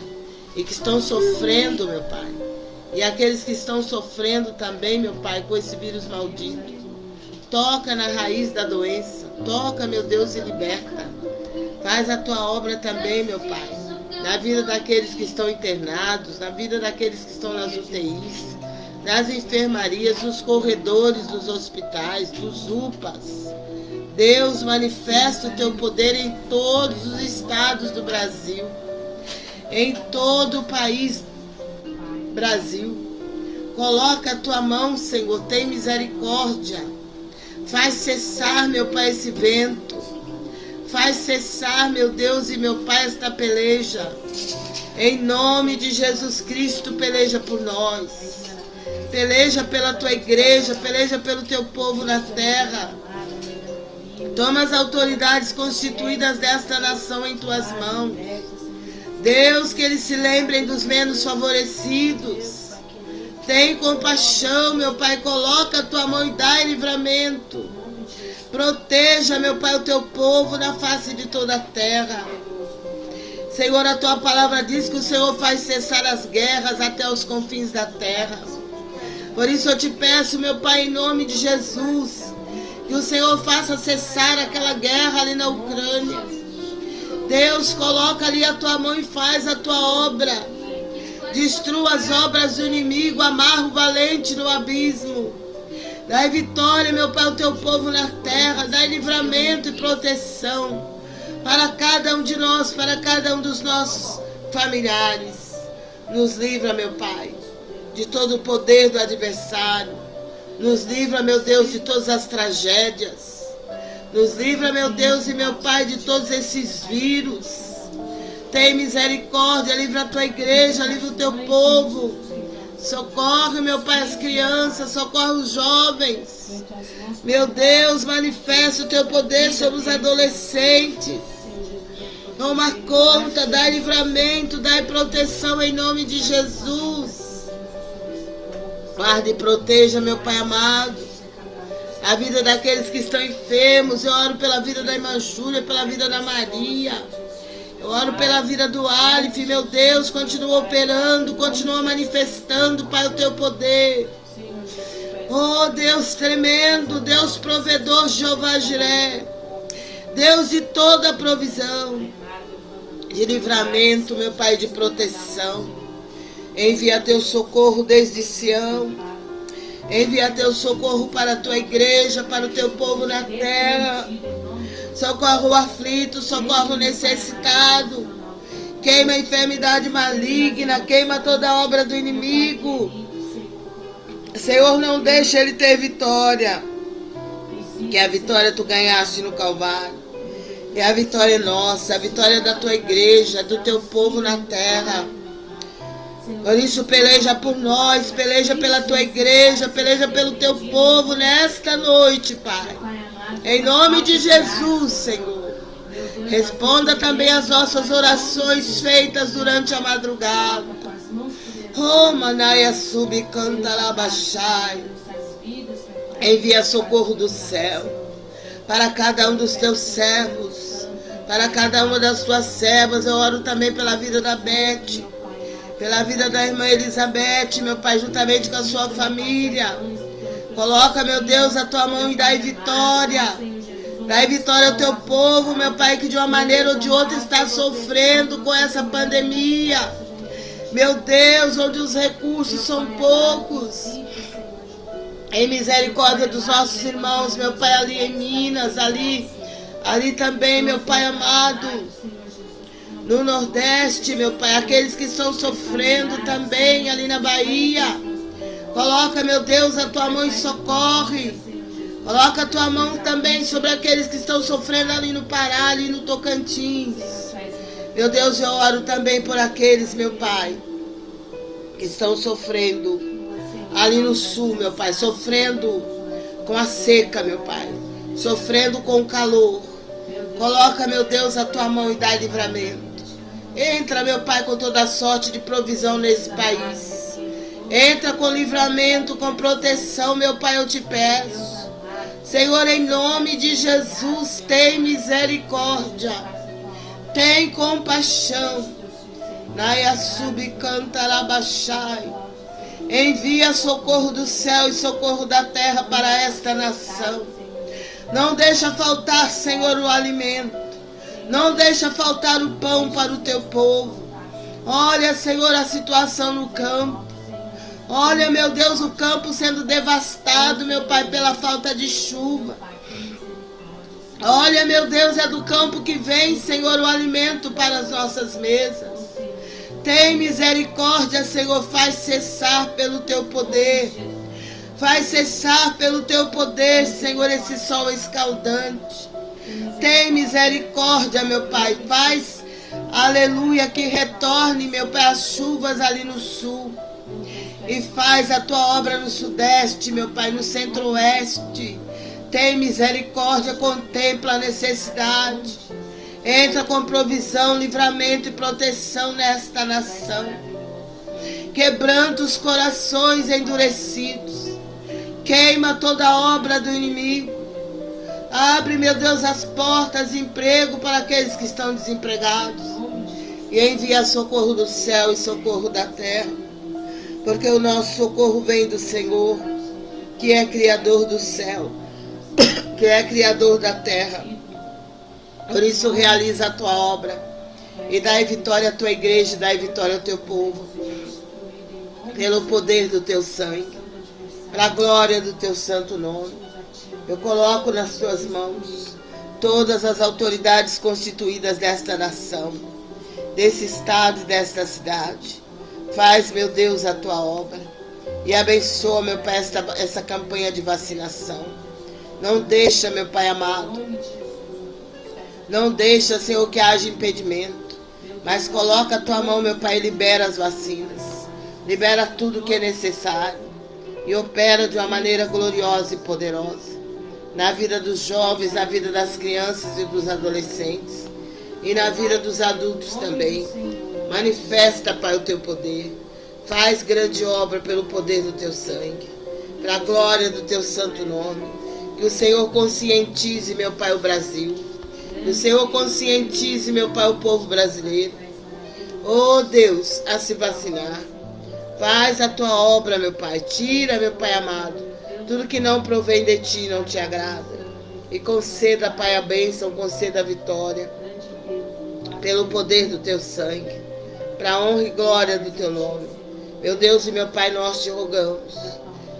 e que estão sofrendo, meu Pai e aqueles que estão sofrendo também, meu Pai, com esse vírus maldito. Toca na raiz da doença. Toca, meu Deus, e liberta. Faz a tua obra também, meu Pai. na vida daqueles que estão internados, na vida daqueles que estão nas UTIs, nas enfermarias, nos corredores dos hospitais, dos UPAs. Deus, manifesta o teu poder em todos os estados do Brasil, em todo o país Brasil. Coloca a tua mão, Senhor, tem misericórdia. Faz cessar, meu Pai, esse vento. Faz cessar, meu Deus e meu Pai, esta peleja. Em nome de Jesus Cristo, peleja por nós. Peleja pela tua igreja, peleja pelo teu povo na terra. Toma as autoridades constituídas desta nação em tuas mãos. Deus, que eles se lembrem dos menos favorecidos. Tem compaixão, meu Pai, coloca a tua mão e dá livramento. Proteja, meu Pai, o teu povo na face de toda a terra. Senhor, a tua palavra diz que o Senhor faz cessar as guerras até os confins da terra. Por isso eu te peço, meu Pai, em nome de Jesus, que o Senhor faça cessar aquela guerra ali na Ucrânia. Deus, coloca ali a tua mão e faz a tua obra. Destrua as obras do inimigo, amarra o valente no abismo. Dai vitória, meu Pai, ao teu povo na terra. Dai livramento e proteção para cada um de nós, para cada um dos nossos familiares. Nos livra, meu Pai, de todo o poder do adversário. Nos livra, meu Deus, de todas as tragédias. Nos livra, meu Deus e meu Pai, de todos esses vírus. Tem misericórdia, livra a tua igreja, livra o teu povo. Socorre, meu Pai, as crianças, socorre os jovens. Meu Deus, manifesta o teu poder sobre os adolescentes. Toma conta, dá livramento, dá proteção em nome de Jesus. Guarde e proteja, meu Pai amado, a vida daqueles que estão enfermos. Eu oro pela vida da irmã Júlia, pela vida da Maria. Eu oro pela vida do Alif, meu Deus, continua operando, continua manifestando, Pai, o teu poder. Oh, Deus tremendo, Deus provedor, Jeová Jiré. Deus de toda provisão, de livramento, meu Pai, de proteção. Envia teu socorro desde Sião. Envia teu socorro para a tua igreja, para o teu povo na terra. Socorre o aflito, socorre o necessitado. Queima a enfermidade maligna, queima toda obra do inimigo. Senhor, não deixa ele ter vitória. Que a vitória tu ganhaste no Calvário. E a vitória é nossa, a vitória é da tua igreja, do teu povo na terra. Por isso, peleja por nós, peleja pela tua igreja, peleja pelo teu povo nesta noite, Pai. Em nome de Jesus, Senhor. Responda também as nossas orações feitas durante a madrugada. Oh, Manaia Subcantarabachai. Envia socorro do céu para cada um dos teus servos, para cada uma das tuas servas. Eu oro também pela vida da Beth, pela vida da irmã Elizabeth, meu pai, juntamente com a sua família. Coloca, meu Deus, a tua mão e dai vitória. Dai vitória ao teu povo, meu Pai, que de uma maneira ou de outra está sofrendo com essa pandemia. Meu Deus, onde os recursos são poucos. Em misericórdia dos nossos irmãos, meu Pai, ali em Minas, ali, ali também, meu Pai amado. No Nordeste, meu Pai, aqueles que estão sofrendo também ali na Bahia. Coloca, meu Deus, a tua mão e socorre. Coloca a tua mão também sobre aqueles que estão sofrendo ali no Pará, ali no Tocantins. Meu Deus, eu oro também por aqueles, meu Pai, que estão sofrendo ali no sul, meu Pai, sofrendo com a seca, meu Pai, sofrendo com o calor. Coloca, meu Deus, a tua mão e dá livramento. Entra, meu Pai, com toda sorte de provisão nesse país. Entra com livramento, com proteção, meu Pai, eu te peço. Senhor, em nome de Jesus, tem misericórdia. Tem compaixão. Naia subcantarabachai. Envia socorro do céu e socorro da terra para esta nação. Não deixa faltar, Senhor, o alimento. Não deixa faltar o pão para o teu povo. Olha, Senhor, a situação no campo. Olha, meu Deus, o campo sendo devastado, meu Pai, pela falta de chuva. Olha, meu Deus, é do campo que vem, Senhor, o alimento para as nossas mesas. Tem misericórdia, Senhor, faz cessar pelo teu poder. Faz cessar pelo teu poder, Senhor, esse sol escaldante. Tem misericórdia, meu Pai. Faz, aleluia, que retorne, meu Pai, as chuvas ali no sul. E faz a tua obra no sudeste, meu Pai, no centro-oeste. Tem misericórdia, contempla a necessidade. Entra com provisão, livramento e proteção nesta nação. Quebranta os corações endurecidos. Queima toda obra do inimigo. Abre, meu Deus, as portas de emprego para aqueles que estão desempregados. E envia socorro do céu e socorro da terra. Porque o nosso socorro vem do Senhor, que é Criador do céu, <coughs> que é Criador da terra. Por isso, realiza a tua obra e dai vitória à tua igreja, dai vitória ao teu povo, pelo poder do teu sangue, para a glória do teu santo nome. Eu coloco nas tuas mãos todas as autoridades constituídas desta nação, desse estado e desta cidade. Faz, meu Deus, a tua obra e abençoa, meu Pai, esta, essa campanha de vacinação. Não deixa, meu Pai amado, não deixa, Senhor, que haja impedimento. Mas coloca a tua mão, meu Pai, e libera as vacinas. Libera tudo que é necessário. E opera de uma maneira gloriosa e poderosa. Na vida dos jovens, na vida das crianças e dos adolescentes. E na vida dos adultos também. Manifesta, Pai, o teu poder. Faz grande obra pelo poder do teu sangue. Para a glória do teu santo nome. Que o Senhor conscientize, meu Pai, o Brasil que o Senhor conscientize, meu Pai, o povo brasileiro. Oh Deus, a se vacinar. Faz a tua obra, meu Pai. Tira, meu Pai amado, tudo que não provém de ti não te agrada. E conceda, Pai, a bênção, conceda a vitória. Pelo poder do teu sangue. Para honra e glória do teu nome. Meu Deus e meu Pai, nós te rogamos.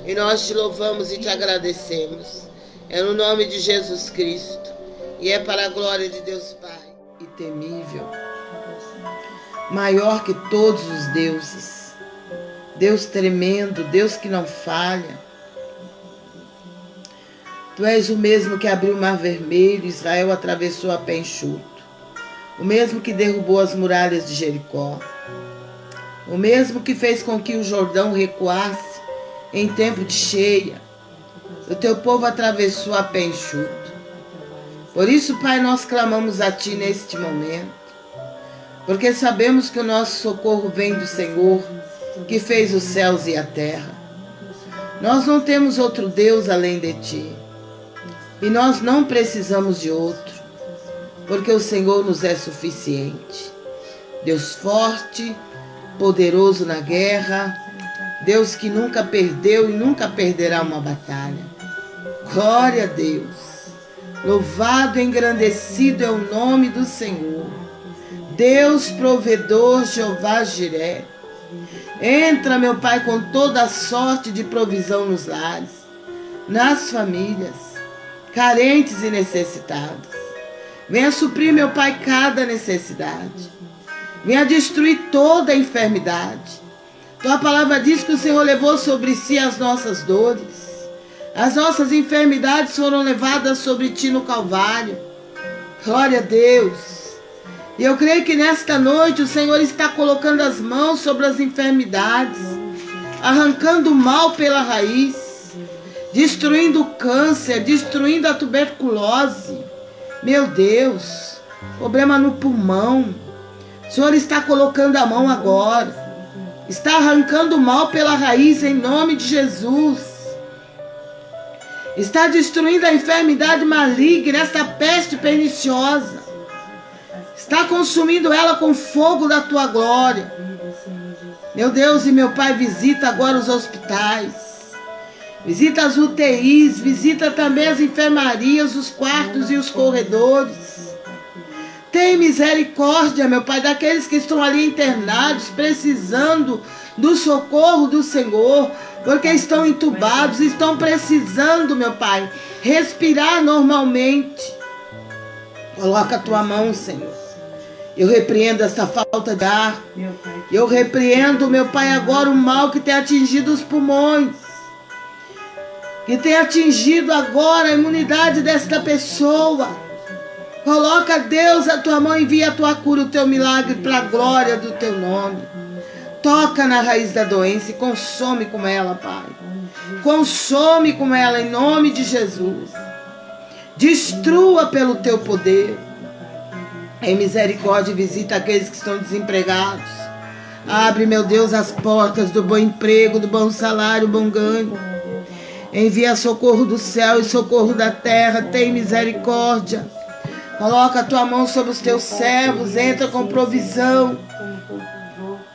E nós te louvamos e te agradecemos. É no nome de Jesus Cristo e é para a glória de Deus Pai e temível, maior que todos os deuses, Deus tremendo, Deus que não falha. Tu és o mesmo que abriu o mar vermelho, Israel atravessou a pé enxuto, o mesmo que derrubou as muralhas de Jericó, o mesmo que fez com que o Jordão recuasse em tempo de cheia. O teu povo atravessou a pé enxuto. Por isso, Pai, nós clamamos a Ti neste momento, porque sabemos que o nosso socorro vem do Senhor, que fez os céus e a terra. Nós não temos outro Deus além de Ti, e nós não precisamos de outro, porque o Senhor nos é suficiente. Deus forte, poderoso na guerra, Deus que nunca perdeu e nunca perderá uma batalha. Glória a Deus. Louvado e engrandecido é o nome do Senhor. Deus provedor, Jeová Jiré. Entra, meu Pai, com toda a sorte de provisão nos lares, nas famílias, carentes e necessitados. Venha suprir, meu Pai, cada necessidade. Venha destruir toda a enfermidade. Tua palavra diz que o Senhor levou sobre si as nossas dores as nossas enfermidades foram levadas sobre ti no Calvário. Glória a Deus. E eu creio que nesta noite o Senhor está colocando as mãos sobre as enfermidades, arrancando o mal pela raiz, destruindo o câncer, destruindo a tuberculose. Meu Deus, problema no pulmão. O Senhor está colocando a mão agora. Está arrancando o mal pela raiz em nome de Jesus está destruindo a enfermidade maligna, esta peste perniciosa. Está consumindo ela com fogo da tua glória. Meu Deus e meu Pai, visita agora os hospitais. Visita as UTIs, visita também as enfermarias, os quartos e os corredores. Tem misericórdia, meu Pai, daqueles que estão ali internados, precisando do socorro do Senhor, porque estão entubados, estão precisando, meu Pai, respirar normalmente. Coloca a tua mão, Senhor. Eu repreendo essa falta de ar. Eu repreendo, meu Pai, agora o mal que tem atingido os pulmões. Que tem atingido agora a imunidade desta pessoa. Coloca, Deus, a tua mão, envia a tua cura, o teu milagre para a glória do teu nome. Toca na raiz da doença e consome com ela, Pai. Consome com ela em nome de Jesus. Destrua pelo teu poder. Em misericórdia, visita aqueles que estão desempregados. Abre, meu Deus, as portas do bom emprego, do bom salário, bom ganho. Envia socorro do céu e socorro da terra. Tem misericórdia. Coloca a tua mão sobre os teus servos. Entra com provisão.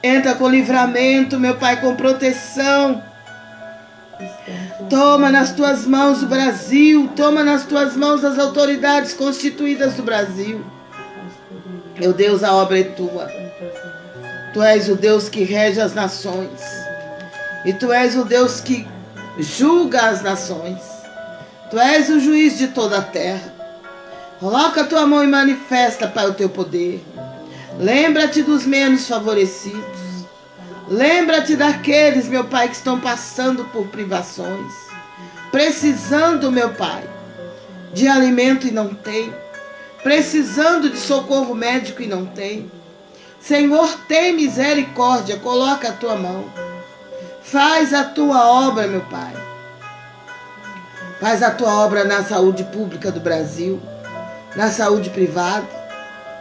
Entra com livramento, meu Pai, com proteção. Toma nas tuas mãos o Brasil, toma nas tuas mãos as autoridades constituídas do Brasil. Meu Deus, a obra é tua. Tu és o Deus que rege as nações. E tu és o Deus que julga as nações. Tu és o juiz de toda a terra. Coloca a tua mão e manifesta, Pai, o teu poder. Lembra-te dos menos favorecidos. Lembra-te daqueles, meu Pai, que estão passando por privações, precisando, meu Pai, de alimento e não tem, precisando de socorro médico e não tem. Senhor, tem misericórdia, coloca a tua mão. Faz a tua obra, meu Pai. Faz a tua obra na saúde pública do Brasil, na saúde privada.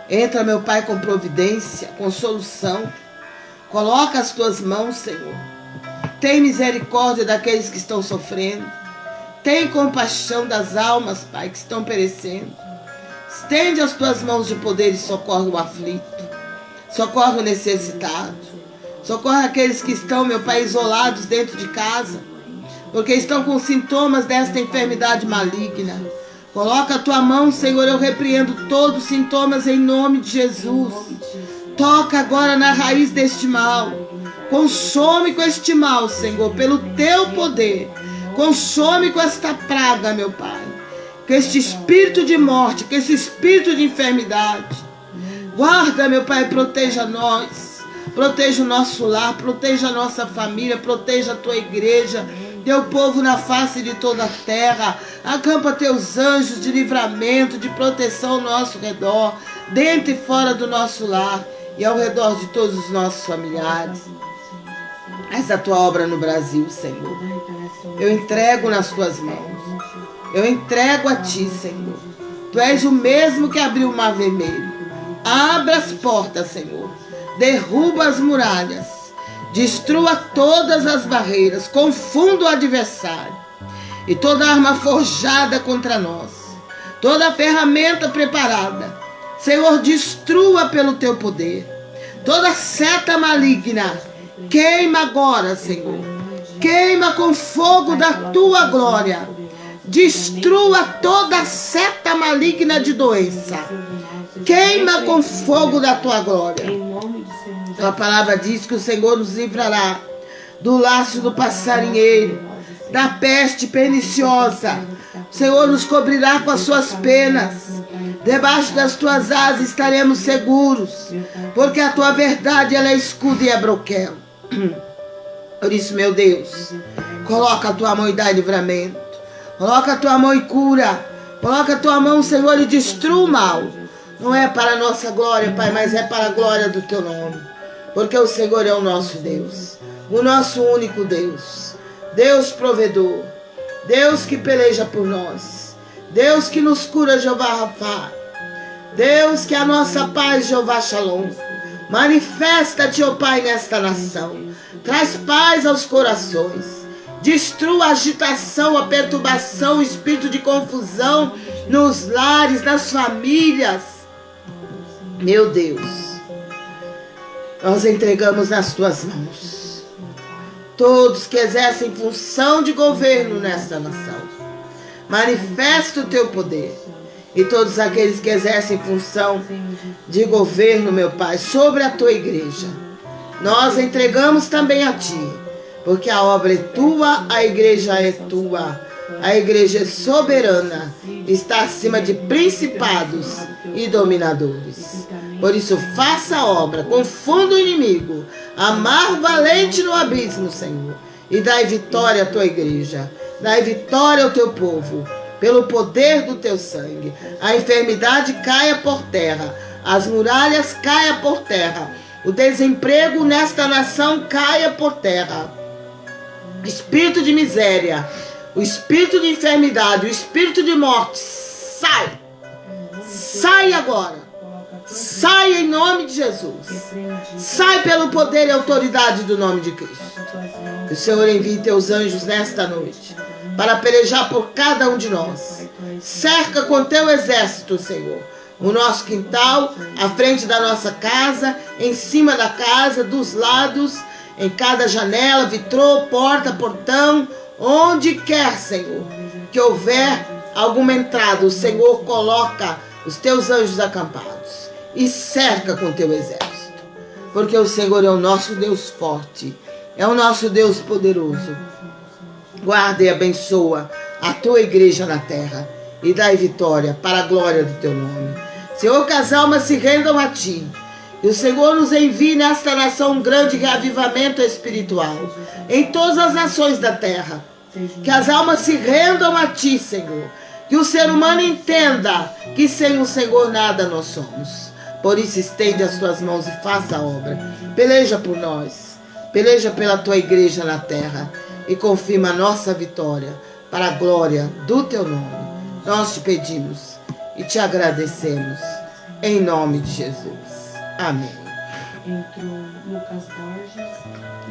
Entra, meu Pai, com providência, com solução Coloca as tuas mãos, Senhor. Tem misericórdia daqueles que estão sofrendo. Tem compaixão das almas, Pai, que estão perecendo. Estende as tuas mãos de poder e socorre o aflito. Socorre o necessitado. Socorre aqueles que estão, meu Pai, isolados dentro de casa. Porque estão com sintomas desta enfermidade maligna. Coloca a tua mão, Senhor. Eu repreendo todos os sintomas em nome de Jesus. Toca agora na raiz deste mal. Consome com este mal, Senhor, pelo teu poder. Consome com esta praga, meu Pai. Com este espírito de morte, com esse espírito de enfermidade. Guarda, meu Pai, proteja nós. Proteja o nosso lar, proteja a nossa família, proteja a tua igreja, teu povo na face de toda a terra. Acampa teus anjos de livramento, de proteção ao nosso redor, dentro e fora do nosso lar e ao redor de todos os nossos familiares. Essa tua obra no Brasil, Senhor. Eu entrego nas tuas mãos. Eu entrego a ti, Senhor. Tu és o mesmo que abriu o mar vermelho. Abra as portas, Senhor. Derruba as muralhas. Destrua todas as barreiras. Confunda o adversário. E toda arma forjada contra nós. Toda ferramenta preparada Senhor, destrua pelo teu poder toda seta maligna. Queima agora, Senhor. Queima com fogo da tua glória. Destrua toda seta maligna de doença. Queima com fogo da tua glória. A palavra diz que o Senhor nos livrará do laço do passarinheiro, da peste perniciosa. O Senhor nos cobrirá com as suas penas. Debaixo das tuas asas estaremos seguros, porque a tua verdade ela é escudo e é broquel. <clears throat> Por isso, meu Deus, coloca a tua mão e dá livramento. Coloca a tua mão e cura. Coloca a tua mão, Senhor, e destrua o mal. Não é para a nossa glória, Pai, mas é para a glória do teu nome. Porque o Senhor é o nosso Deus, o nosso único Deus. Deus provedor, Deus que peleja por nós. Deus que nos cura, Jeová Rafa. Deus que é a nossa paz, Jeová Shalom. Manifesta-te, ó Pai, nesta nação. Traz paz aos corações. Destrua a agitação, a perturbação, o espírito de confusão nos lares, nas famílias. Meu Deus, nós entregamos nas tuas mãos todos que exercem função de governo nesta nação Manifesta o teu poder e todos aqueles que exercem função de governo, meu Pai, sobre a tua igreja. Nós entregamos também a ti, porque a obra é tua, a igreja é tua. A igreja é soberana, está acima de principados e dominadores. Por isso, faça a obra, confunda o inimigo, amar valente no abismo, Senhor, e dai vitória à tua igreja, dai vitória ao teu povo pelo poder do teu sangue. A enfermidade caia por terra, as muralhas caia por terra, o desemprego nesta nação caia por terra. Espírito de miséria, o espírito de enfermidade, o espírito de morte, sai! Sai agora! Sai em nome de Jesus. Sai pelo poder e autoridade do nome de Cristo. Que o Senhor envie teus anjos nesta noite para pelejar por cada um de nós. Cerca com teu exército, Senhor, o nosso quintal, à frente da nossa casa, em cima da casa, dos lados, em cada janela, vitrô, porta, portão, onde quer, Senhor, que houver alguma entrada, o Senhor coloca os teus anjos acampados e cerca com teu exército. Porque o Senhor é o nosso Deus forte, é o nosso Deus poderoso Guarda e abençoa a tua igreja na terra e dai vitória para a glória do teu nome. Senhor, que as almas se rendam a ti. E o Senhor nos envie nesta nação um grande reavivamento espiritual em todas as nações da terra. Que as almas se rendam a ti, Senhor. Que o ser humano entenda que sem o Senhor nada nós somos. Por isso, estende as tuas mãos e faça a obra. Peleja por nós. Peleja pela tua igreja na terra e confirma a nossa vitória para a glória do teu nome. Nós te pedimos e te agradecemos em nome de Jesus. Amém.
Entrou Lucas Borges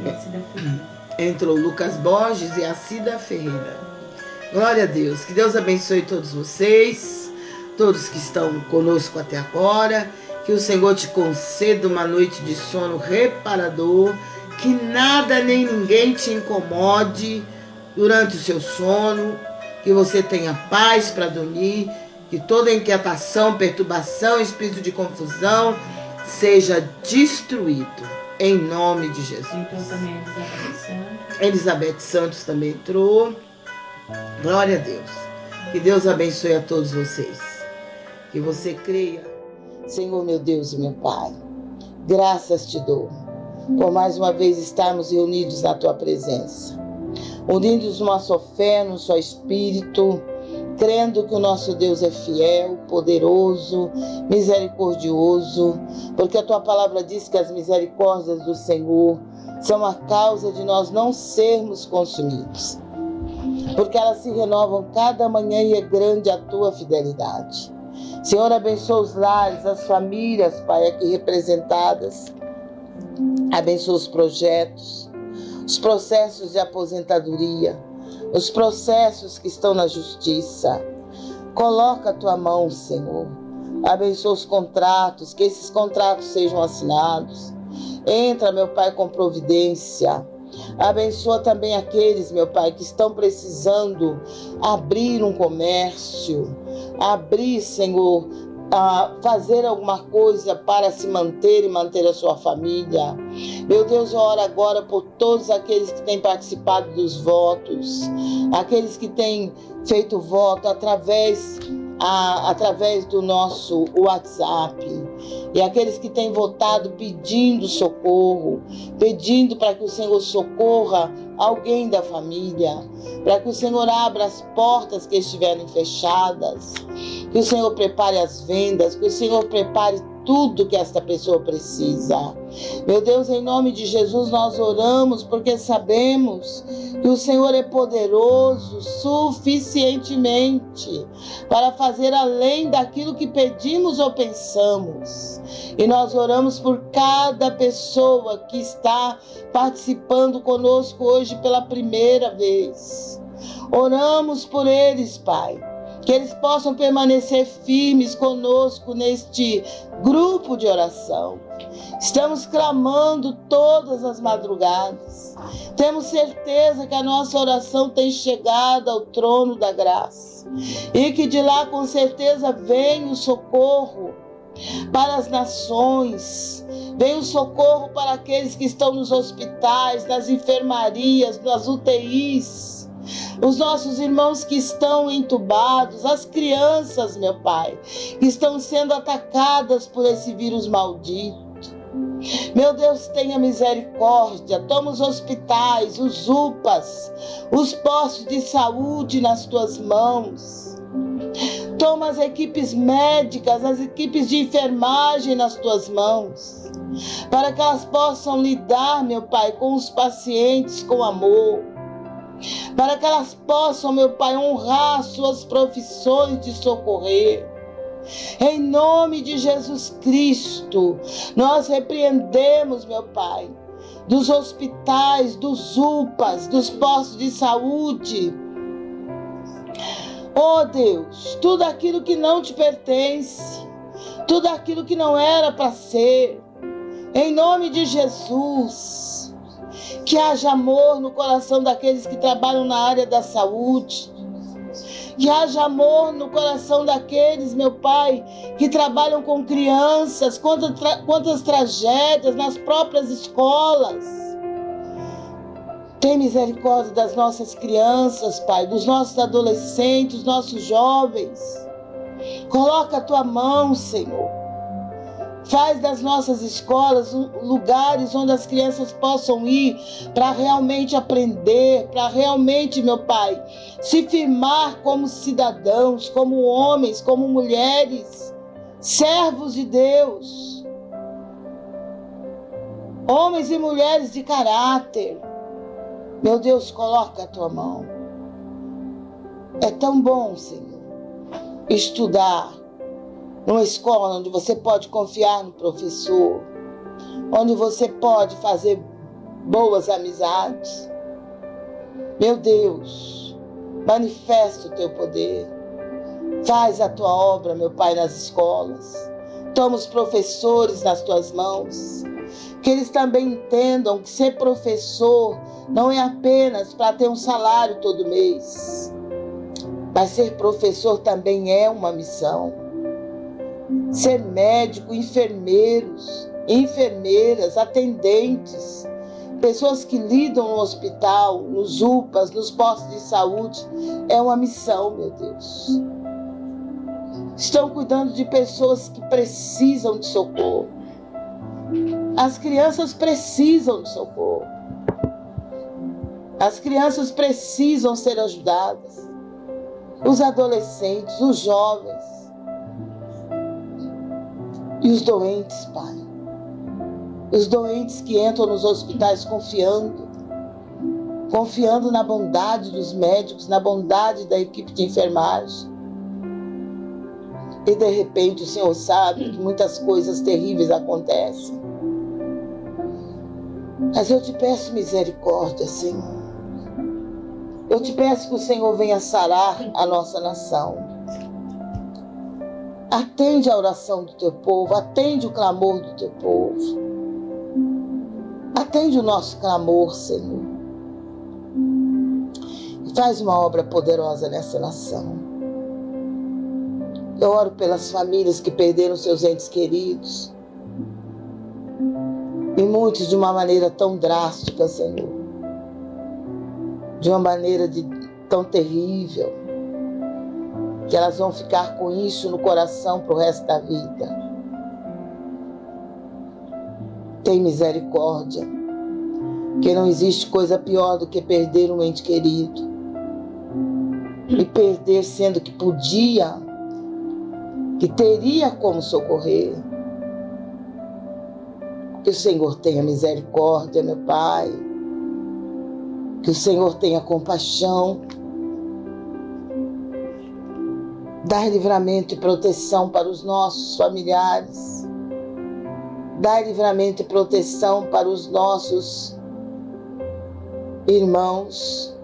e a Cida Ferreira.
Entrou Lucas Borges e a Cida Ferreira. Glória a Deus. Que Deus abençoe todos vocês, todos que estão conosco até agora. Que o Senhor te conceda uma noite de sono reparador que nada nem ninguém te incomode durante o seu sono, que você tenha paz para dormir, que toda inquietação, perturbação, espírito de confusão seja destruído em nome de Jesus.
Então também Elizabeth Santos.
Elizabeth Santos também entrou. Glória a Deus. Que Deus abençoe a todos vocês. Que você creia. Senhor meu Deus e meu Pai, graças te dou por mais uma vez estarmos reunidos na tua presença. Unidos numa só fé, no só espírito, crendo que o nosso Deus é fiel, poderoso, misericordioso, porque a tua palavra diz que as misericórdias do Senhor são a causa de nós não sermos consumidos. Porque elas se renovam cada manhã e é grande a tua fidelidade. Senhor, abençoa os lares, as famílias, Pai, aqui representadas. Abençoa os projetos, os processos de aposentadoria, os processos que estão na justiça. Coloca a tua mão, Senhor. Abençoa os contratos, que esses contratos sejam assinados. Entra, meu Pai, com providência. Abençoa também aqueles, meu Pai, que estão precisando abrir um comércio, abrir, Senhor, a fazer alguma coisa para se manter e manter a sua família. Meu Deus, eu oro agora por todos aqueles que têm participado dos votos, aqueles que têm feito voto através a, através do nosso WhatsApp. E aqueles que têm votado pedindo socorro, pedindo para que o Senhor socorra alguém da família, para que o Senhor abra as portas que estiverem fechadas, que o Senhor prepare as vendas, que o Senhor prepare tudo que esta pessoa precisa. Meu Deus, em nome de Jesus, nós oramos porque sabemos que o Senhor é poderoso suficientemente para fazer além daquilo que pedimos ou pensamos. E nós oramos por cada pessoa que está participando conosco hoje pela primeira vez. Oramos por eles, Pai que eles possam permanecer firmes conosco neste grupo de oração. Estamos clamando todas as madrugadas. Temos certeza que a nossa oração tem chegado ao trono da graça e que de lá com certeza vem o socorro para as nações, vem o socorro para aqueles que estão nos hospitais, nas enfermarias, nas UTIs, os nossos irmãos que estão entubados, as crianças, meu Pai, que estão sendo atacadas por esse vírus maldito. Meu Deus, tenha misericórdia. Toma os hospitais, os UPAs, os postos de saúde nas tuas mãos. Toma as equipes médicas, as equipes de enfermagem nas tuas mãos, para que elas possam lidar, meu Pai, com os pacientes com amor, para que elas possam, meu Pai, honrar suas profissões de socorrer. Em nome de Jesus Cristo, nós repreendemos, meu Pai, dos hospitais, dos UPAs, dos postos de saúde. Oh Deus, tudo aquilo que não te pertence, tudo aquilo que não era para ser, em nome de Jesus, que haja amor no coração daqueles que trabalham na área da saúde, que haja amor no coração daqueles, meu Pai, que trabalham com crianças, quantas, tra quantas tragédias nas próprias escolas. Tem misericórdia das nossas crianças, Pai, dos nossos adolescentes, dos nossos jovens. Coloca a tua mão, Senhor. Faz das nossas escolas lugares onde as crianças possam ir para realmente aprender, para realmente, meu Pai, se firmar como cidadãos, como homens, como mulheres, servos de Deus. Homens e mulheres de caráter. Meu Deus, coloca a tua mão. É tão bom, Senhor, estudar numa escola onde você pode confiar no professor, onde você pode fazer boas amizades. Meu Deus, manifesta o teu poder. Faz a tua obra, meu Pai, nas escolas. Toma os professores nas tuas mãos. Que eles também entendam que ser professor não é apenas para ter um salário todo mês, mas ser professor também é uma missão ser médico, enfermeiros, enfermeiras, atendentes, pessoas que lidam no hospital, nos UPAs, nos postos de saúde, é uma missão, meu Deus. Estão cuidando de pessoas que precisam de socorro. As crianças precisam de socorro. As crianças precisam ser ajudadas. Os adolescentes, os jovens. E os doentes, Pai. Os doentes que entram nos hospitais confiando, confiando na bondade dos médicos, na bondade da equipe de enfermagem. E de repente o Senhor sabe que muitas coisas terríveis acontecem. Mas eu te peço misericórdia, Senhor. Eu te peço que o Senhor venha sarar a nossa nação. Atende a oração do teu povo, atende o clamor do teu povo. Atende o nosso clamor, Senhor. E faz uma obra poderosa nessa nação. Eu oro pelas famílias que perderam seus entes queridos. E muitos de uma maneira tão drástica, Senhor. De uma maneira de, tão terrível que elas vão ficar com isso no coração para o resto da vida. Tem misericórdia, que não existe coisa pior do que perder um ente querido. E perder sendo que podia, que teria como socorrer. Que o Senhor tenha misericórdia, meu Pai. Que o Senhor tenha compaixão Dar livramento e proteção para os nossos familiares. Dar livramento e proteção para os nossos irmãos,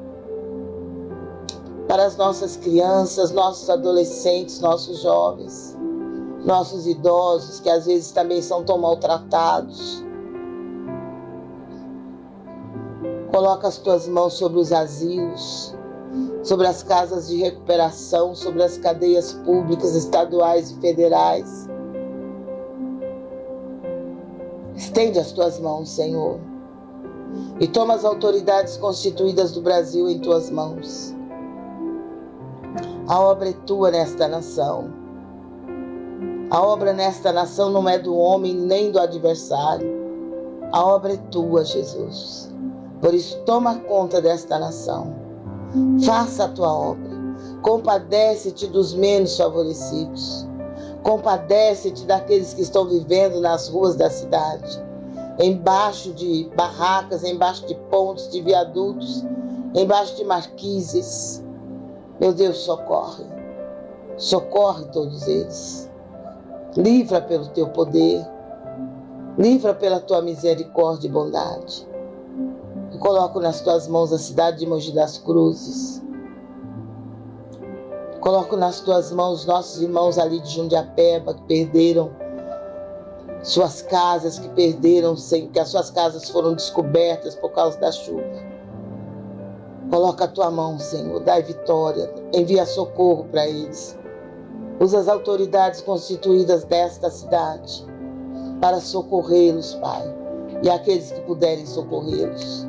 para as nossas crianças, nossos adolescentes, nossos jovens. nossos idosos que às vezes também são tão maltratados. Coloca as tuas mãos sobre os asilos, sobre as casas de recuperação, sobre as cadeias públicas, estaduais e federais. Estende as tuas mãos, Senhor, e toma as autoridades constituídas do Brasil em tuas mãos. A obra é tua nesta nação. A obra nesta nação não é do homem nem do adversário. A obra é tua, Jesus. Por isso, toma conta desta nação. Faça a tua obra. Compadece-te dos menos favorecidos. Compadece-te daqueles que estão vivendo nas ruas da cidade, embaixo de barracas, embaixo de pontes, de viadutos, embaixo de marquises. Meu Deus, socorre. Socorre todos eles. Livra pelo teu poder. Livra pela tua misericórdia e bondade. Eu coloco nas tuas mãos a cidade de Mogi das Cruzes. Coloco nas tuas mãos nossos irmãos ali de Jundiapeba que perderam suas casas, que perderam, que as suas casas foram descobertas por causa da chuva. Coloca a tua mão, Senhor, dai vitória, envia socorro para eles. Usa as autoridades constituídas desta cidade para socorrê-los, Pai, e aqueles que puderem socorrê-los.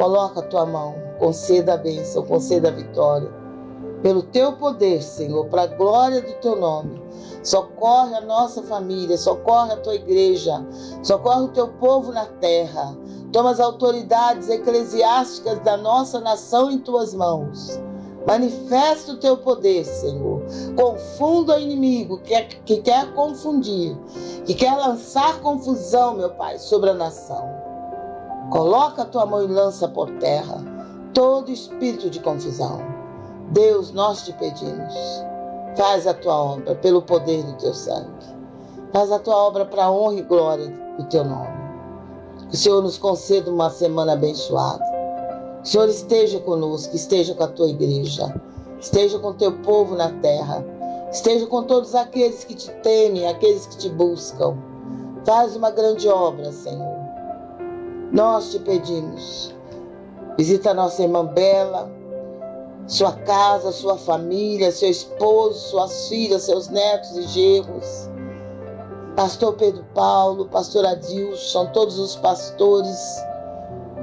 Coloca a tua mão, conceda a bênção, conceda a vitória. Pelo teu poder, Senhor, para a glória do teu nome. Socorre a nossa família, socorre a tua igreja, socorre o teu povo na terra. Toma as autoridades eclesiásticas da nossa nação em tuas mãos. Manifesta o teu poder, Senhor. Confunda o inimigo que, é, que quer confundir, que quer lançar confusão, meu Pai, sobre a nação. Coloca a tua mão e lança por terra todo espírito de confusão. Deus, nós te pedimos Faz a tua obra pelo poder do teu sangue. Faz a tua obra para a honra e glória do teu nome. Que o Senhor nos conceda uma semana abençoada. Que o Senhor esteja conosco, esteja com a tua igreja, esteja com o teu povo na terra, esteja com todos aqueles que te temem, aqueles que te buscam. Faz uma grande obra, Senhor. Nós te pedimos. Visita nossa irmã Bela, sua casa, sua família, seu esposo, suas filhas, seus netos e genros. Pastor Pedro Paulo, pastor Adilson, todos os pastores,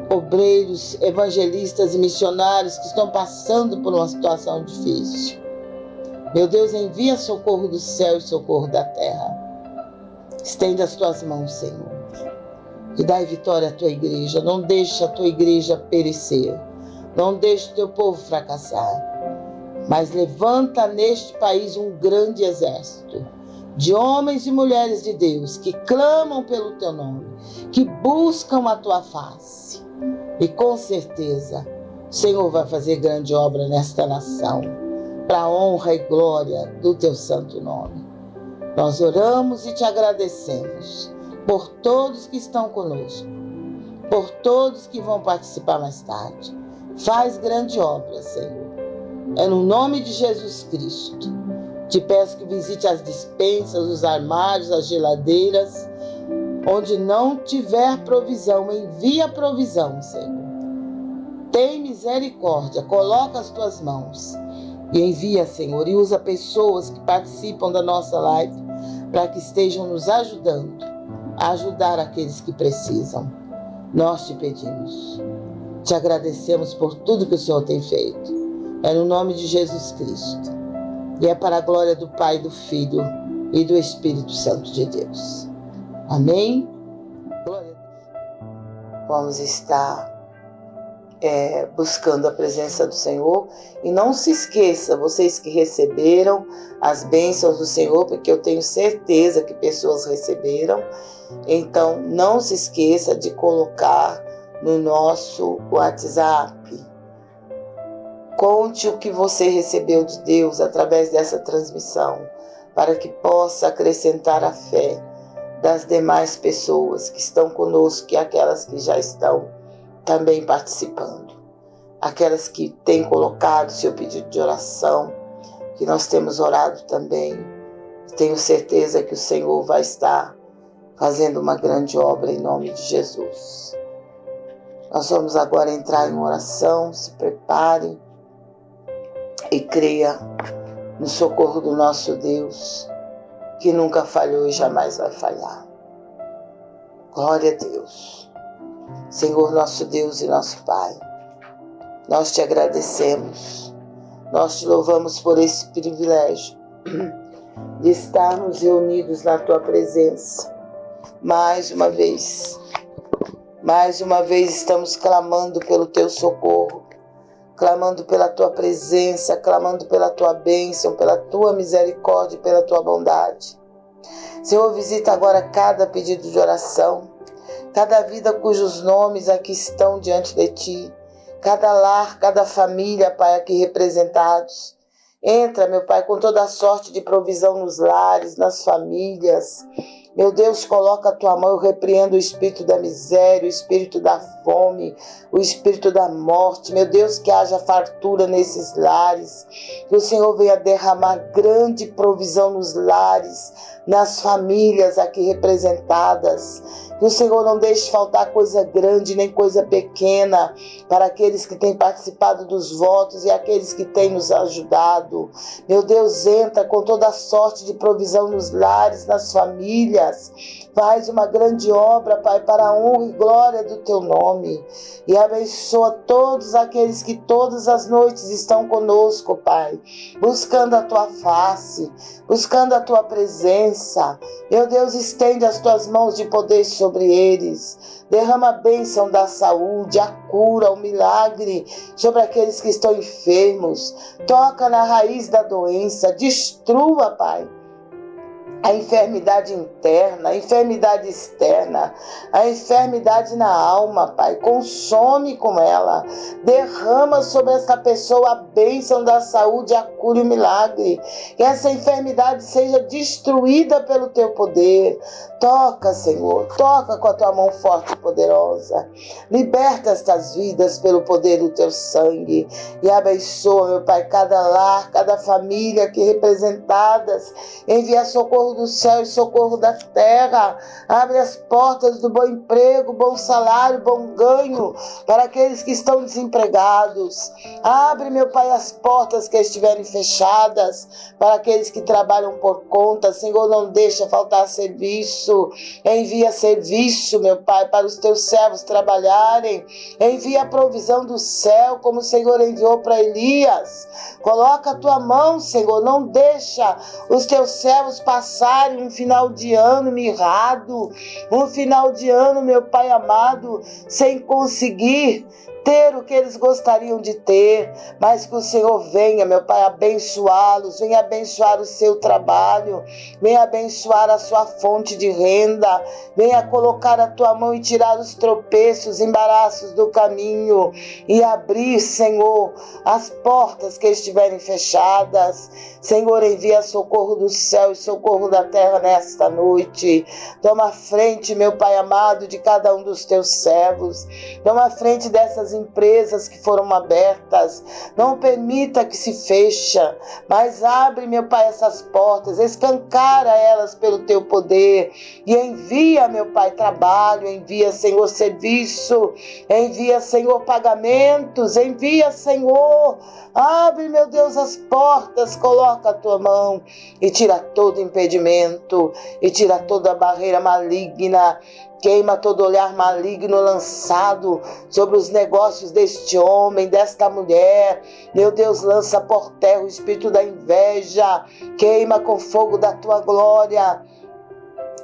obreiros, evangelistas e missionários que estão passando por uma situação difícil. Meu Deus, envia socorro do céu e socorro da terra. Estende as tuas mãos, Senhor, e dai vitória à tua igreja. Não deixe a tua igreja perecer. Não deixe o teu povo fracassar, mas levanta neste país um grande exército de homens e mulheres de Deus que clamam pelo teu nome, que buscam a tua face. E com certeza, o Senhor vai fazer grande obra nesta nação, para a honra e glória do teu santo nome. Nós oramos e te agradecemos por todos que estão conosco, por todos que vão participar mais tarde. Faz grande obra, Senhor. É no nome de Jesus Cristo. Te peço que visite as dispensas, os armários, as geladeiras. Onde não tiver provisão, envia provisão, Senhor. Tem misericórdia, coloca as tuas mãos e envia, Senhor, e usa pessoas que participam da nossa live para que estejam nos ajudando a ajudar aqueles que precisam. Nós te pedimos. Te agradecemos por tudo que o Senhor tem feito. É no nome de Jesus Cristo. E é para a glória do Pai, do Filho e do Espírito Santo de Deus. Amém? Glória a Deus. Vamos estar é, buscando a presença do Senhor. E não se esqueça, vocês que receberam as bênçãos do Senhor, porque eu tenho certeza que pessoas receberam. Então, não se esqueça de colocar no nosso WhatsApp. Conte o que você recebeu de Deus através dessa transmissão, para que possa acrescentar a fé das demais pessoas que estão conosco e aquelas que já estão também participando. Aquelas que têm colocado seu pedido de oração, que nós temos orado também. Tenho certeza que o Senhor vai estar fazendo uma grande obra em nome de Jesus. Nós vamos agora entrar em oração, se prepare e creia no socorro do nosso Deus, que nunca falhou e jamais vai falhar. Glória a Deus. Senhor nosso Deus e nosso Pai, nós te agradecemos, nós te louvamos por esse privilégio de estarmos reunidos na tua presença mais uma vez. Mais uma vez estamos clamando pelo teu socorro, clamando pela tua presença, clamando pela tua bênção, pela tua misericórdia pela tua bondade. Senhor, visita agora cada pedido de oração, cada vida cujos nomes aqui estão diante de ti, cada lar, cada família, Pai, aqui representados. Entra, meu Pai, com toda a sorte de provisão nos lares, nas famílias. Meu Deus, coloca a tua mão, eu repreendo o espírito da miséria, o espírito da fome, o espírito da morte. Meu Deus, que haja fartura nesses lares. Que o Senhor venha derramar grande provisão nos lares, nas famílias aqui representadas. Que o Senhor não deixe faltar coisa grande nem coisa pequena para aqueles que têm participado dos votos e aqueles que têm nos ajudado. Meu Deus, entra com toda a sorte de provisão nos lares, nas famílias. Faz uma grande obra, Pai, para a honra e glória do teu nome. E abençoa todos aqueles que todas as noites estão conosco, Pai, buscando a tua face, buscando a tua presença. Meu Deus, estende as tuas mãos de poder sobre eles. Derrama a bênção da saúde, a cura, o milagre sobre aqueles que estão enfermos. Toca na raiz da doença, destrua, Pai a enfermidade interna, a enfermidade externa, a enfermidade na alma, Pai. Consome com ela. Derrama sobre essa pessoa a bênção da saúde, a cura e o milagre. Que essa enfermidade seja destruída pelo teu poder. Toca, Senhor, toca com a tua mão forte e poderosa. Liberta estas vidas pelo poder do teu sangue. E abençoa, meu Pai, cada lar, cada família aqui representadas. Envia socorro do céu e socorro da terra. Abre as portas do bom emprego, bom salário, bom ganho para aqueles que estão desempregados. Abre, meu Pai, as portas que estiverem fechadas para aqueles que trabalham por conta. Senhor, não deixa faltar serviço. Envia serviço, meu Pai, para os teus servos trabalharem. Envia a provisão do céu, como o Senhor enviou para Elias. Coloca a tua mão, Senhor. Não deixa os teus servos passarem um final de ano mirrado, um final de ano, meu Pai amado, sem conseguir ter o que eles gostariam de ter, mas que o Senhor venha, meu Pai, abençoá-los, venha abençoar o seu trabalho, venha abençoar a sua fonte de renda, venha colocar a tua mão e tirar os tropeços, embaraços do caminho e abrir, Senhor, as portas que estiverem fechadas. Senhor, envia socorro do céu e socorro da terra nesta noite. Toma frente, meu Pai amado, de cada um dos teus servos. Toma frente dessas empresas que foram abertas. Não permita que se fecha, mas abre, meu Pai, essas portas, escancara elas pelo teu poder e envia, meu Pai, trabalho, envia, Senhor, serviço, envia, Senhor, pagamentos, envia, Senhor, abre, meu Deus, as portas, coloca a tua mão e tira todo impedimento e tira toda barreira maligna Queima todo olhar maligno lançado sobre os negócios deste homem, desta mulher. Meu Deus, lança por terra o espírito da inveja. Queima com fogo da tua glória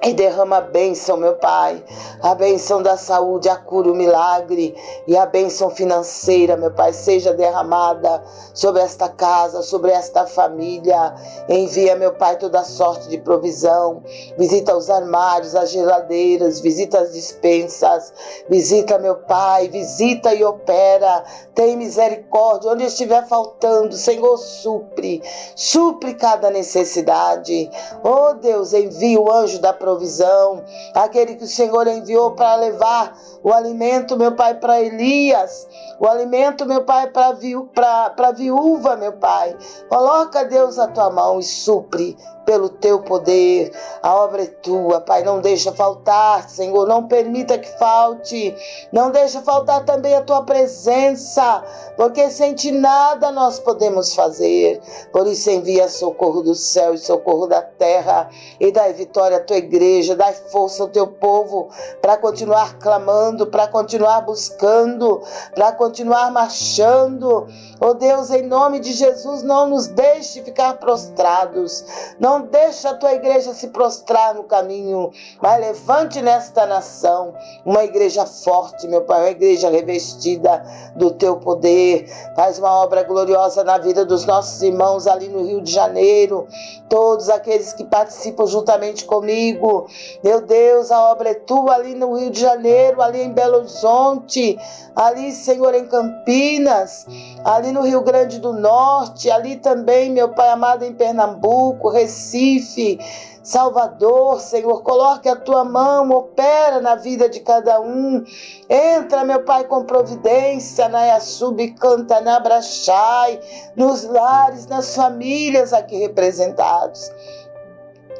e derrama a bênção, meu Pai, a bênção da saúde, a cura, o milagre e a bênção financeira, meu Pai, seja derramada sobre esta casa, sobre esta família. Envia, meu Pai, toda sorte de provisão. Visita os armários, as geladeiras, visita as dispensas. Visita, meu Pai, visita e opera. Tem misericórdia. Onde estiver faltando, Senhor, supre. Supre cada necessidade. Oh, Deus, envia o anjo da provisão provisão, aquele que o Senhor enviou para levar o alimento, meu Pai, para Elias, o alimento, meu Pai, para a viúva, meu Pai. Coloca, Deus, a tua mão e supre pelo teu poder. A obra é tua, Pai. Não deixa faltar, Senhor. Não permita que falte. Não deixa faltar também a tua presença, porque sem ti nada nós podemos fazer. Por isso envia socorro do céu e socorro da terra e dai vitória à tua igreja, dai força ao teu povo para continuar clamando, para continuar buscando, para continuar marchando. Oh Deus, em nome de Jesus, não nos deixe ficar prostrados. Não deixa a tua igreja se prostrar no caminho, mas levante nesta nação uma igreja forte, meu Pai, uma igreja revestida do teu poder. Faz uma obra gloriosa na vida dos nossos irmãos ali no Rio de Janeiro, todos aqueles que participam juntamente comigo. Meu Deus, a obra é tua ali no Rio de Janeiro, ali em Belo Horizonte, ali, Senhor, em Campinas, ali no Rio Grande do Norte, ali também, meu Pai amado, em Pernambuco, Recife. Salvador, Senhor, coloque a tua mão, opera na vida de cada um. Entra, meu Pai, com providência na Yasub, canta na Brachai, nos lares, nas famílias aqui representados.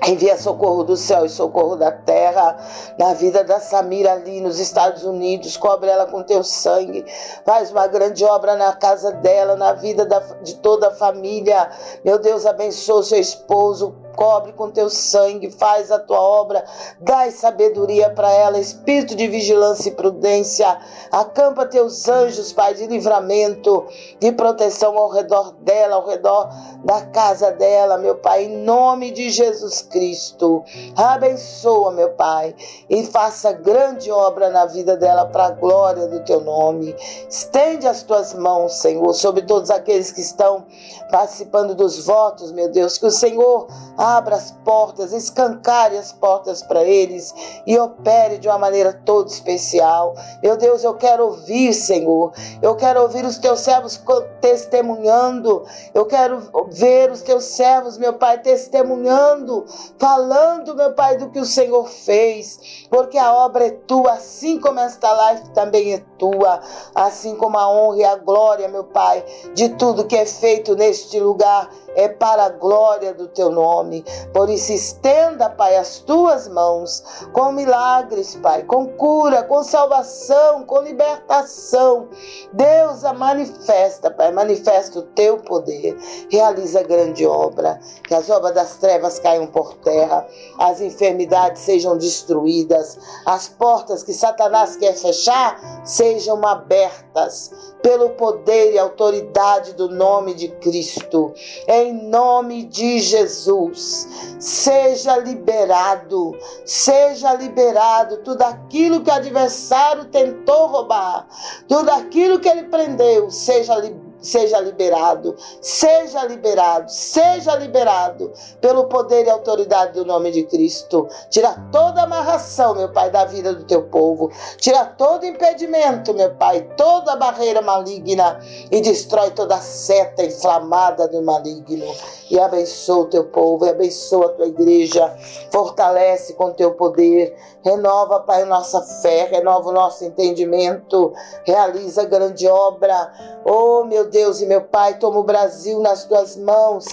Envia socorro do céu e socorro da terra na vida da Samira ali nos Estados Unidos. Cobre ela com teu sangue. Faz uma grande obra na casa dela, na vida da, de toda a família. Meu Deus, abençoe seu esposo cobre com teu sangue, faz a tua obra, dai sabedoria para ela, espírito de vigilância e prudência, acampa teus anjos, Pai, de livramento, de proteção ao redor dela, ao redor da casa dela, meu Pai, em nome de Jesus Cristo. Abençoa, meu Pai, e faça grande obra na vida dela para a glória do teu nome. Estende as tuas mãos, Senhor, sobre todos aqueles que estão participando dos votos, meu Deus, que o Senhor abra as portas, escancare as portas para eles e opere de uma maneira toda especial. Meu Deus, eu quero ouvir, Senhor. Eu quero ouvir os teus servos testemunhando. Eu quero ver os teus servos, meu Pai, testemunhando, falando, meu Pai, do que o Senhor fez. Porque a obra é tua, assim como esta live também é tua, assim como a honra e a glória, meu Pai, de tudo que é feito neste lugar é para a glória do teu nome. Por isso, estenda, Pai, as tuas mãos com milagres, Pai, com cura, com salvação, com libertação. Deus a manifesta, Pai, manifesta o teu poder. Realiza grande obra, que as obras das trevas caiam por terra, as enfermidades sejam destruídas, as portas que Satanás quer fechar sejam abertas pelo poder e autoridade do nome de Cristo. Em nome de Jesus, seja liberado, seja liberado tudo aquilo que o adversário tentou roubar, tudo aquilo que ele prendeu, seja liberado seja liberado, seja liberado, seja liberado pelo poder e autoridade do nome de Cristo. Tira toda amarração, meu Pai, da vida do teu povo. Tira todo impedimento, meu Pai, toda barreira maligna e destrói toda seta inflamada do maligno. E abençoa o teu povo, e abençoa a tua igreja. Fortalece com teu poder. Renova, Pai, nossa fé, renova o nosso entendimento. Realiza grande obra. Oh, meu Deus e meu Pai, toma o Brasil nas tuas mãos.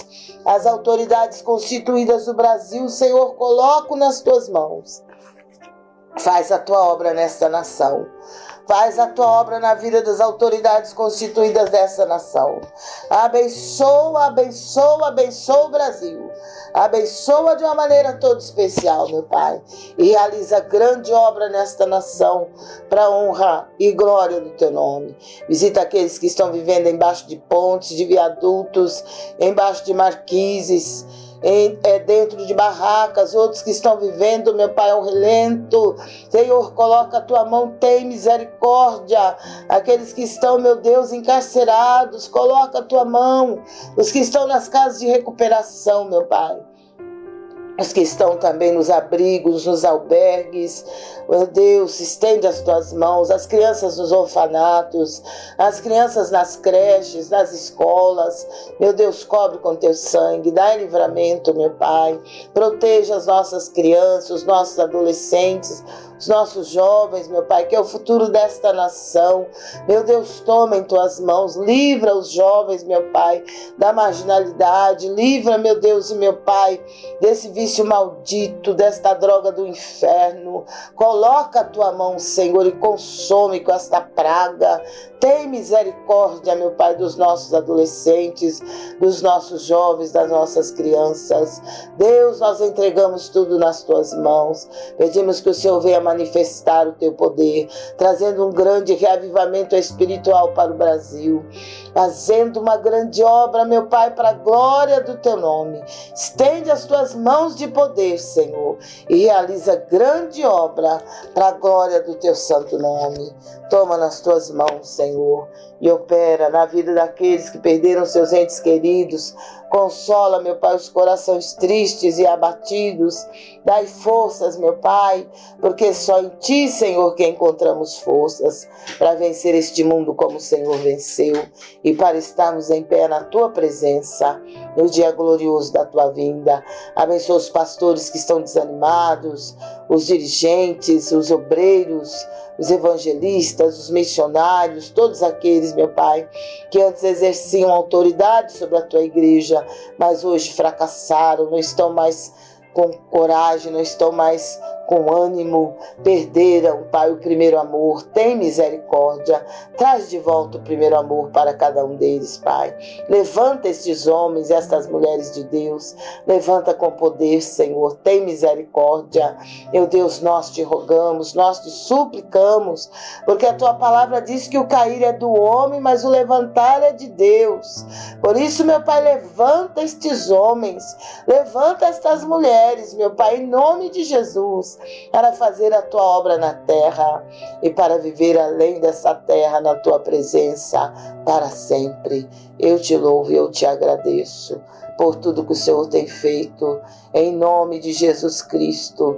As autoridades constituídas do Brasil, Senhor, coloco nas tuas mãos. Faz a tua obra nesta nação. Faz a tua obra na vida das autoridades constituídas dessa nação. Abençoa, abençoa, abençoa o Brasil. Abençoa de uma maneira toda especial, meu Pai. E realiza grande obra nesta nação, para honra e glória do teu nome. Visita aqueles que estão vivendo embaixo de pontes, de viadutos, embaixo de marquises em, é, dentro de barracas, outros que estão vivendo, meu Pai, ao relento. Senhor, coloca a tua mão, tem misericórdia. Aqueles que estão, meu Deus, encarcerados, coloca a tua mão. Os que estão nas casas de recuperação, meu Pai. Os que estão também nos abrigos, nos albergues. Meu Deus, estende as tuas mãos, as crianças nos orfanatos, as crianças nas creches, nas escolas. Meu Deus, cobre com teu sangue, dá livramento, meu Pai. Proteja as nossas crianças, os nossos adolescentes, os nossos jovens, meu Pai, que é o futuro desta nação. Meu Deus, toma em tuas mãos, livra os jovens, meu Pai, da marginalidade, livra, meu Deus e meu Pai, desse vício maldito, desta droga do inferno. Coloca a tua mão, Senhor, e consome com esta praga. Tem misericórdia, meu Pai, dos nossos adolescentes, dos nossos jovens, das nossas crianças. Deus, nós entregamos tudo nas tuas mãos. Pedimos que o Senhor venha manifestar o teu poder, trazendo um grande reavivamento espiritual para o Brasil, fazendo uma grande obra, meu Pai, para a glória do teu nome. Estende as tuas mãos de poder, Senhor, e realiza grande obra para a glória do teu santo nome. Toma nas tuas mãos, Senhor, e opera na vida daqueles que perderam seus entes queridos. Consola, meu Pai, os corações tristes e abatidos. Dai forças, meu Pai, porque só em Ti, Senhor, que encontramos forças para vencer este mundo como o Senhor venceu e para estarmos em pé na Tua presença no dia glorioso da Tua vinda. Abençoa os pastores que estão desanimados, os dirigentes, os obreiros, os evangelistas, os missionários, todos aqueles, meu Pai, que antes exerciam autoridade sobre a tua igreja, mas hoje fracassaram, não estão mais com coragem, não estão mais com ânimo, perderam, Pai, o primeiro amor. Tem misericórdia, traz de volta o primeiro amor para cada um deles, Pai. Levanta estes homens estas mulheres de Deus, levanta com poder, Senhor. Tem misericórdia. Meu Deus, nós te rogamos, nós te suplicamos, porque a tua palavra diz que o cair é do homem, mas o levantar é de Deus. Por isso, meu Pai, levanta estes homens, levanta estas mulheres, meu Pai, em nome de Jesus para fazer a tua obra na terra e para viver além dessa terra na tua presença para sempre. Eu te louvo e eu te agradeço por tudo que o Senhor tem feito, em nome de Jesus Cristo.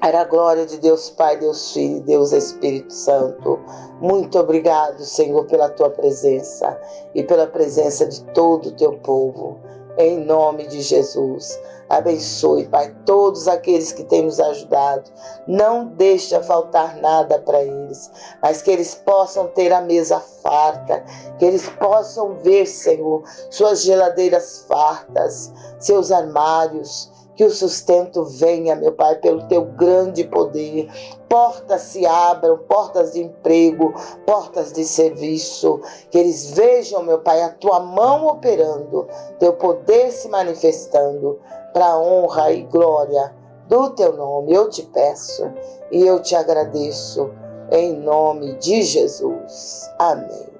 Para a glória de Deus Pai, Deus Filho Deus Espírito Santo. Muito obrigado, Senhor, pela tua presença e pela presença de todo o teu povo. Em nome de Jesus. Abençoe, Pai, todos aqueles que têm nos ajudado. Não deixa faltar nada para eles, mas que eles possam ter a mesa farta, que eles possam ver, Senhor, suas geladeiras fartas, seus armários, que o sustento venha, meu Pai, pelo teu grande poder. Portas se abram, portas de emprego, portas de serviço. Que eles vejam, meu Pai, a tua mão operando, teu poder se manifestando para honra e glória do teu nome. Eu te peço e eu te agradeço em nome de Jesus. Amém.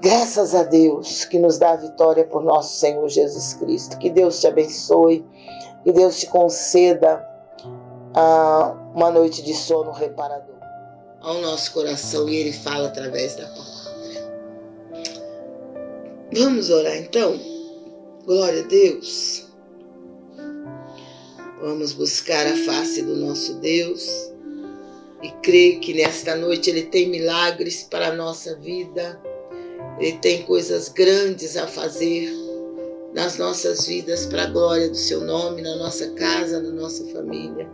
Graças a Deus que nos dá a vitória por nosso Senhor Jesus Cristo. Que Deus te abençoe, que Deus te conceda ah, uma noite de sono reparador ao nosso coração e Ele fala através da palavra. Vamos orar então? Glória a Deus. Vamos buscar a face do nosso Deus e crer que nesta noite Ele tem milagres para a nossa vida, Ele tem coisas grandes a fazer nas nossas vidas para a glória do Seu nome, na nossa casa, na nossa família,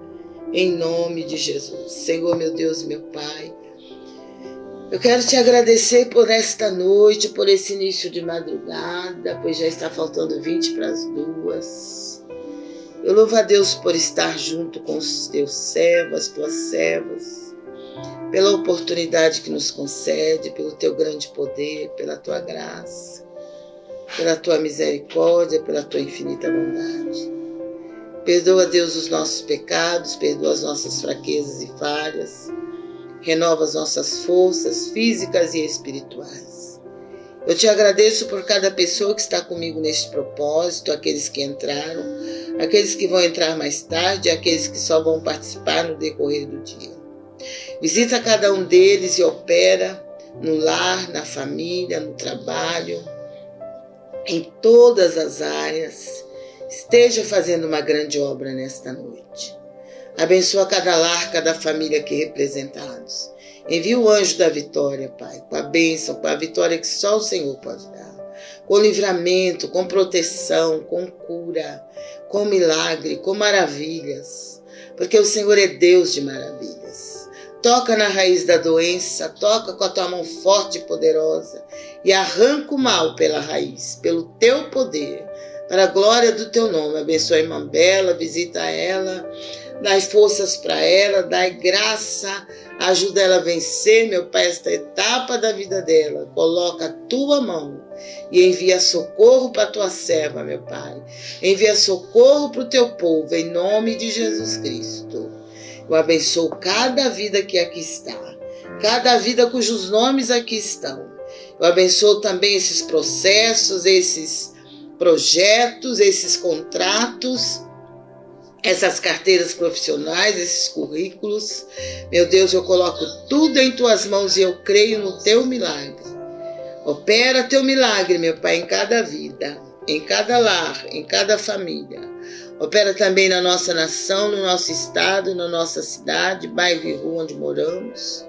em nome de Jesus. Senhor, meu Deus meu Pai, eu quero te agradecer por esta noite, por esse início de madrugada, pois já está faltando 20 para as duas. Eu louvo a Deus por estar junto com os teus servos, tuas servas, pela oportunidade que nos concede, pelo teu grande poder, pela tua graça, pela tua misericórdia, pela tua infinita bondade. Perdoa, Deus, os nossos pecados, perdoa as nossas fraquezas e falhas, renova as nossas forças físicas e espirituais. Eu te agradeço por cada pessoa que está comigo neste propósito, aqueles que entraram, aqueles que vão entrar mais tarde, aqueles que só vão participar no decorrer do dia. Visita cada um deles e opera no lar, na família, no trabalho, em todas as áreas, esteja fazendo uma grande obra nesta noite. Abençoa cada lar, cada família aqui representados. Envia o anjo da vitória, Pai, com a bênção, com a vitória que só o Senhor pode dar. Com livramento, com proteção, com cura, com milagre, com maravilhas. Porque o Senhor é Deus de maravilhas. Toca na raiz da doença, toca com a tua mão forte e poderosa e arranca o mal pela raiz, pelo teu poder, para a glória do teu nome. Abençoa a irmã Bela, visita ela, dai forças para ela, dai graça Ajuda ela a vencer, meu Pai, esta etapa da vida dela. Coloca a tua mão e envia socorro para a tua serva, meu Pai. Envia socorro para o teu povo, em nome de Jesus Cristo. Eu abençoo cada vida que aqui está, cada vida cujos nomes aqui estão. Eu abençoo também esses processos, esses projetos, esses contratos essas carteiras profissionais, esses currículos. Meu Deus, eu coloco tudo em tuas mãos e eu creio no teu milagre. Opera teu milagre, meu Pai, em cada vida, em cada lar, em cada família. Opera também na nossa nação, no nosso estado, na nossa cidade, bairro e rua onde moramos.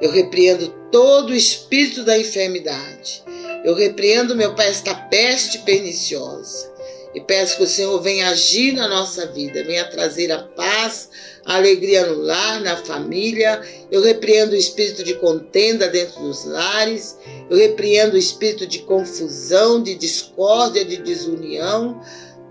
Eu repreendo todo o espírito da enfermidade. Eu repreendo, meu Pai, esta peste perniciosa. E peço que o Senhor venha agir na nossa vida, venha trazer a paz, a alegria no lar, na família. Eu repreendo o espírito de contenda dentro dos lares. Eu repreendo o espírito de confusão, de discórdia, de desunião.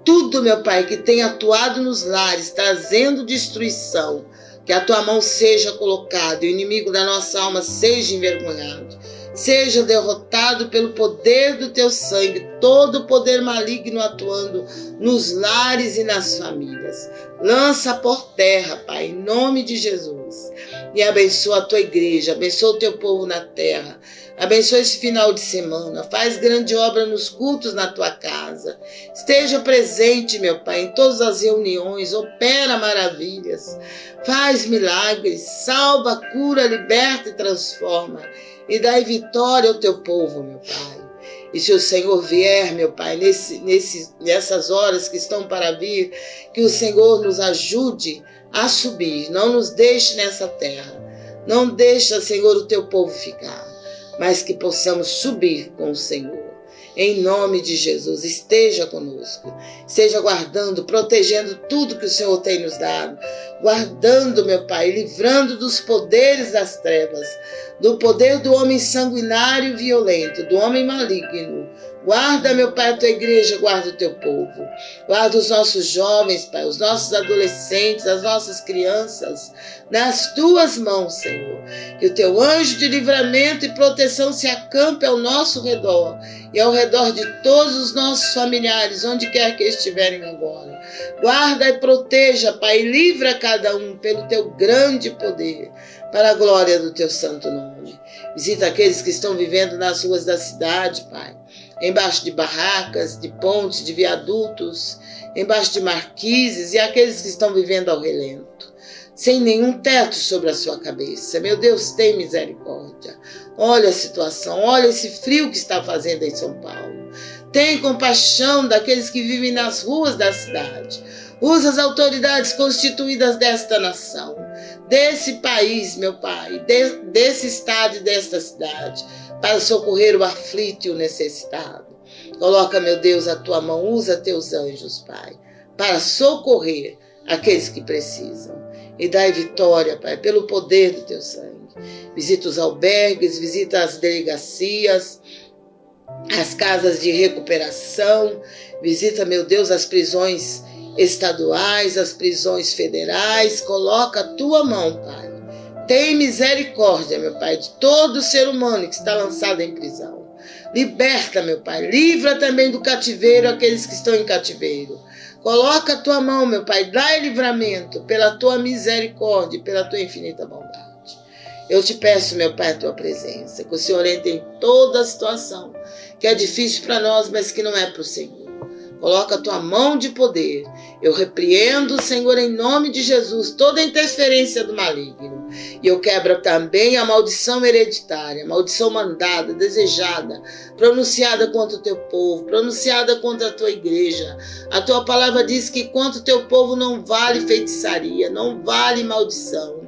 Tudo, meu Pai, que tem atuado nos lares, trazendo destruição. Que a tua mão seja colocada e o inimigo da nossa alma seja envergonhado seja derrotado pelo poder do teu sangue, todo o poder maligno atuando nos lares e nas famílias. Lança por terra, Pai, em nome de Jesus. E abençoa a tua igreja, abençoa o teu povo na terra. Abençoa esse final de semana. Faz grande obra nos cultos na tua casa. Esteja presente, meu Pai, em todas as reuniões. Opera maravilhas. Faz milagres. Salva, cura, liberta e transforma e dai vitória ao teu povo, meu Pai. E se o Senhor vier, meu Pai, nesse, nesse, nessas horas que estão para vir, que o Senhor nos ajude a subir, não nos deixe nessa terra. Não deixa, Senhor, o teu povo ficar, mas que possamos subir com o Senhor. Em nome de Jesus, esteja conosco, esteja guardando, protegendo tudo que o Senhor tem nos dado, guardando, meu Pai, livrando dos poderes das trevas, do poder do homem sanguinário e violento, do homem maligno. Guarda, meu Pai, a tua igreja, guarda o teu povo. Guarda os nossos jovens, Pai, os nossos adolescentes, as nossas crianças, nas tuas mãos, Senhor. Que o teu anjo de livramento e proteção se acampe ao nosso redor e ao redor de todos os nossos familiares, onde quer que estiverem agora. Guarda e proteja, Pai, e livra cada um pelo teu grande poder para a glória do teu santo nome. Visita aqueles que estão vivendo nas ruas da cidade, Pai, embaixo de barracas, de pontes, de viadutos, embaixo de marquises e aqueles que estão vivendo ao relento, sem nenhum teto sobre a sua cabeça. Meu Deus, tem misericórdia. Olha a situação, olha esse frio que está fazendo em São Paulo. Tem compaixão daqueles que vivem nas ruas da cidade. Usa as autoridades constituídas desta nação desse país, meu Pai, de, desse estado e desta cidade, para socorrer o aflito e o necessitado. Coloca, meu Deus, a tua mão, usa teus anjos, Pai, para socorrer aqueles que precisam. E dai vitória, Pai, pelo poder do teu sangue. Visita os albergues, visita as delegacias, as casas de recuperação, visita, meu Deus, as prisões estaduais, as prisões federais. Coloca a tua mão, Pai. Tem misericórdia, meu Pai, de todo ser humano que está lançado em prisão. Liberta, meu Pai. Livra também do cativeiro aqueles que estão em cativeiro. Coloca a tua mão, meu Pai. Dá livramento pela tua misericórdia pela tua infinita bondade. Eu te peço, meu Pai, a tua presença, que o Senhor entre em toda a situação, que é difícil para nós, mas que não é para o Senhor. Coloca a tua mão de poder. Eu repreendo, Senhor, em nome de Jesus, toda interferência do maligno. E eu quebro também a maldição hereditária, maldição mandada, desejada, pronunciada contra o teu povo, pronunciada contra a tua igreja. A tua palavra diz que contra o teu povo não vale feitiçaria, não vale maldição.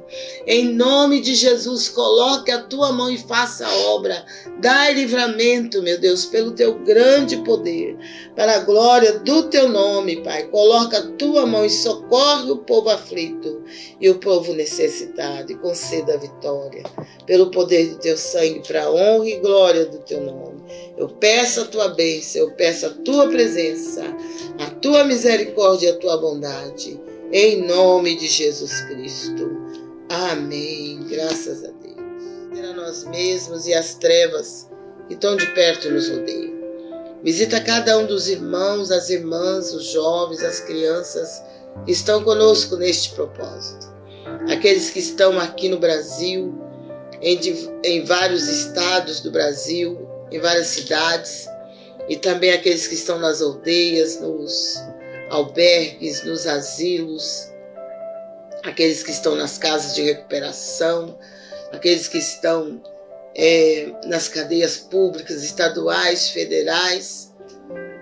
Em nome de Jesus, coloque a tua mão e faça a obra. Dai livramento, meu Deus, pelo teu grande poder, para a glória do teu nome, Pai. Coloca a tua mão e socorre o povo aflito e o povo necessitado e conceda a vitória pelo poder do teu sangue, para a honra e glória do teu nome. Eu peço a tua bênção, eu peço a tua presença, a tua misericórdia e a tua bondade. Em nome de Jesus Cristo. Amém. Graças a Deus. A nós mesmos e as trevas que tão de perto nos rodeiam. Visita cada um dos irmãos, as irmãs, os jovens, as crianças que estão conosco neste propósito. Aqueles que estão aqui no Brasil, em, em vários estados do Brasil, em várias cidades, e também aqueles que estão nas aldeias, nos albergues, nos asilos, aqueles que estão nas casas de recuperação, aqueles que estão é, nas cadeias públicas, estaduais, federais,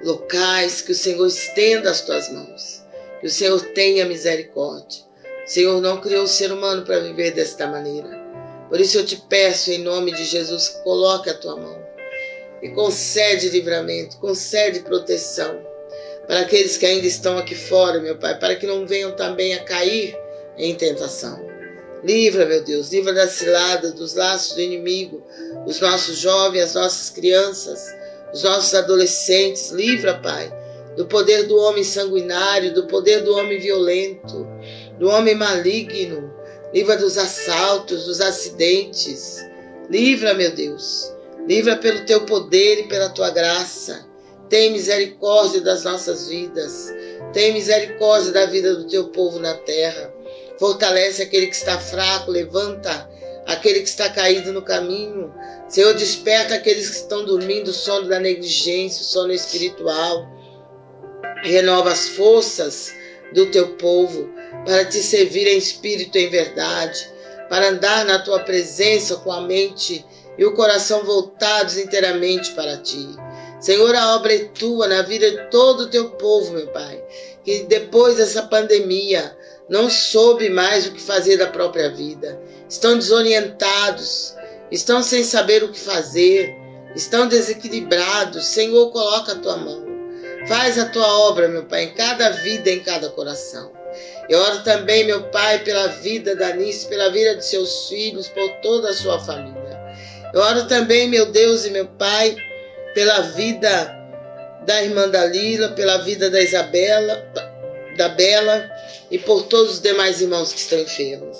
locais, que o Senhor estenda as tuas mãos, que o Senhor tenha misericórdia. O Senhor não criou o ser humano para viver desta maneira. Por isso eu te peço, em nome de Jesus, coloque a tua mão e concede livramento, concede proteção para aqueles que ainda estão aqui fora, meu Pai, para que não venham também a cair em tentação. Livra, meu Deus, livra da cilada, dos laços do inimigo, os nossos jovens, as nossas crianças, os nossos adolescentes. Livra, Pai, do poder do homem sanguinário, do poder do homem violento, do homem maligno. Livra dos assaltos, dos acidentes. Livra, meu Deus. Livra pelo teu poder e pela tua graça. Tem misericórdia das nossas vidas. Tem misericórdia da vida do teu povo na terra. Fortalece aquele que está fraco, levanta aquele que está caído no caminho. Senhor, desperta aqueles que estão dormindo o sono da negligência, o sono espiritual. Renova as forças do teu povo para te servir em espírito e em verdade, para andar na tua presença com a mente e o coração voltados inteiramente para ti. Senhor, a obra é tua na vida de todo o teu povo, meu Pai. Que depois dessa pandemia, não soube mais o que fazer da própria vida, estão desorientados, estão sem saber o que fazer, estão desequilibrados. Senhor, coloca a tua mão. Faz a tua obra, meu Pai, em cada vida, em cada coração. Eu oro também, meu Pai, pela vida da Anice, pela vida de seus filhos, por toda a sua família. Eu oro também, meu Deus e meu Pai, pela vida da irmã Dalila, pela vida da Isabela, da Bela e por todos os demais irmãos que estão enfermos.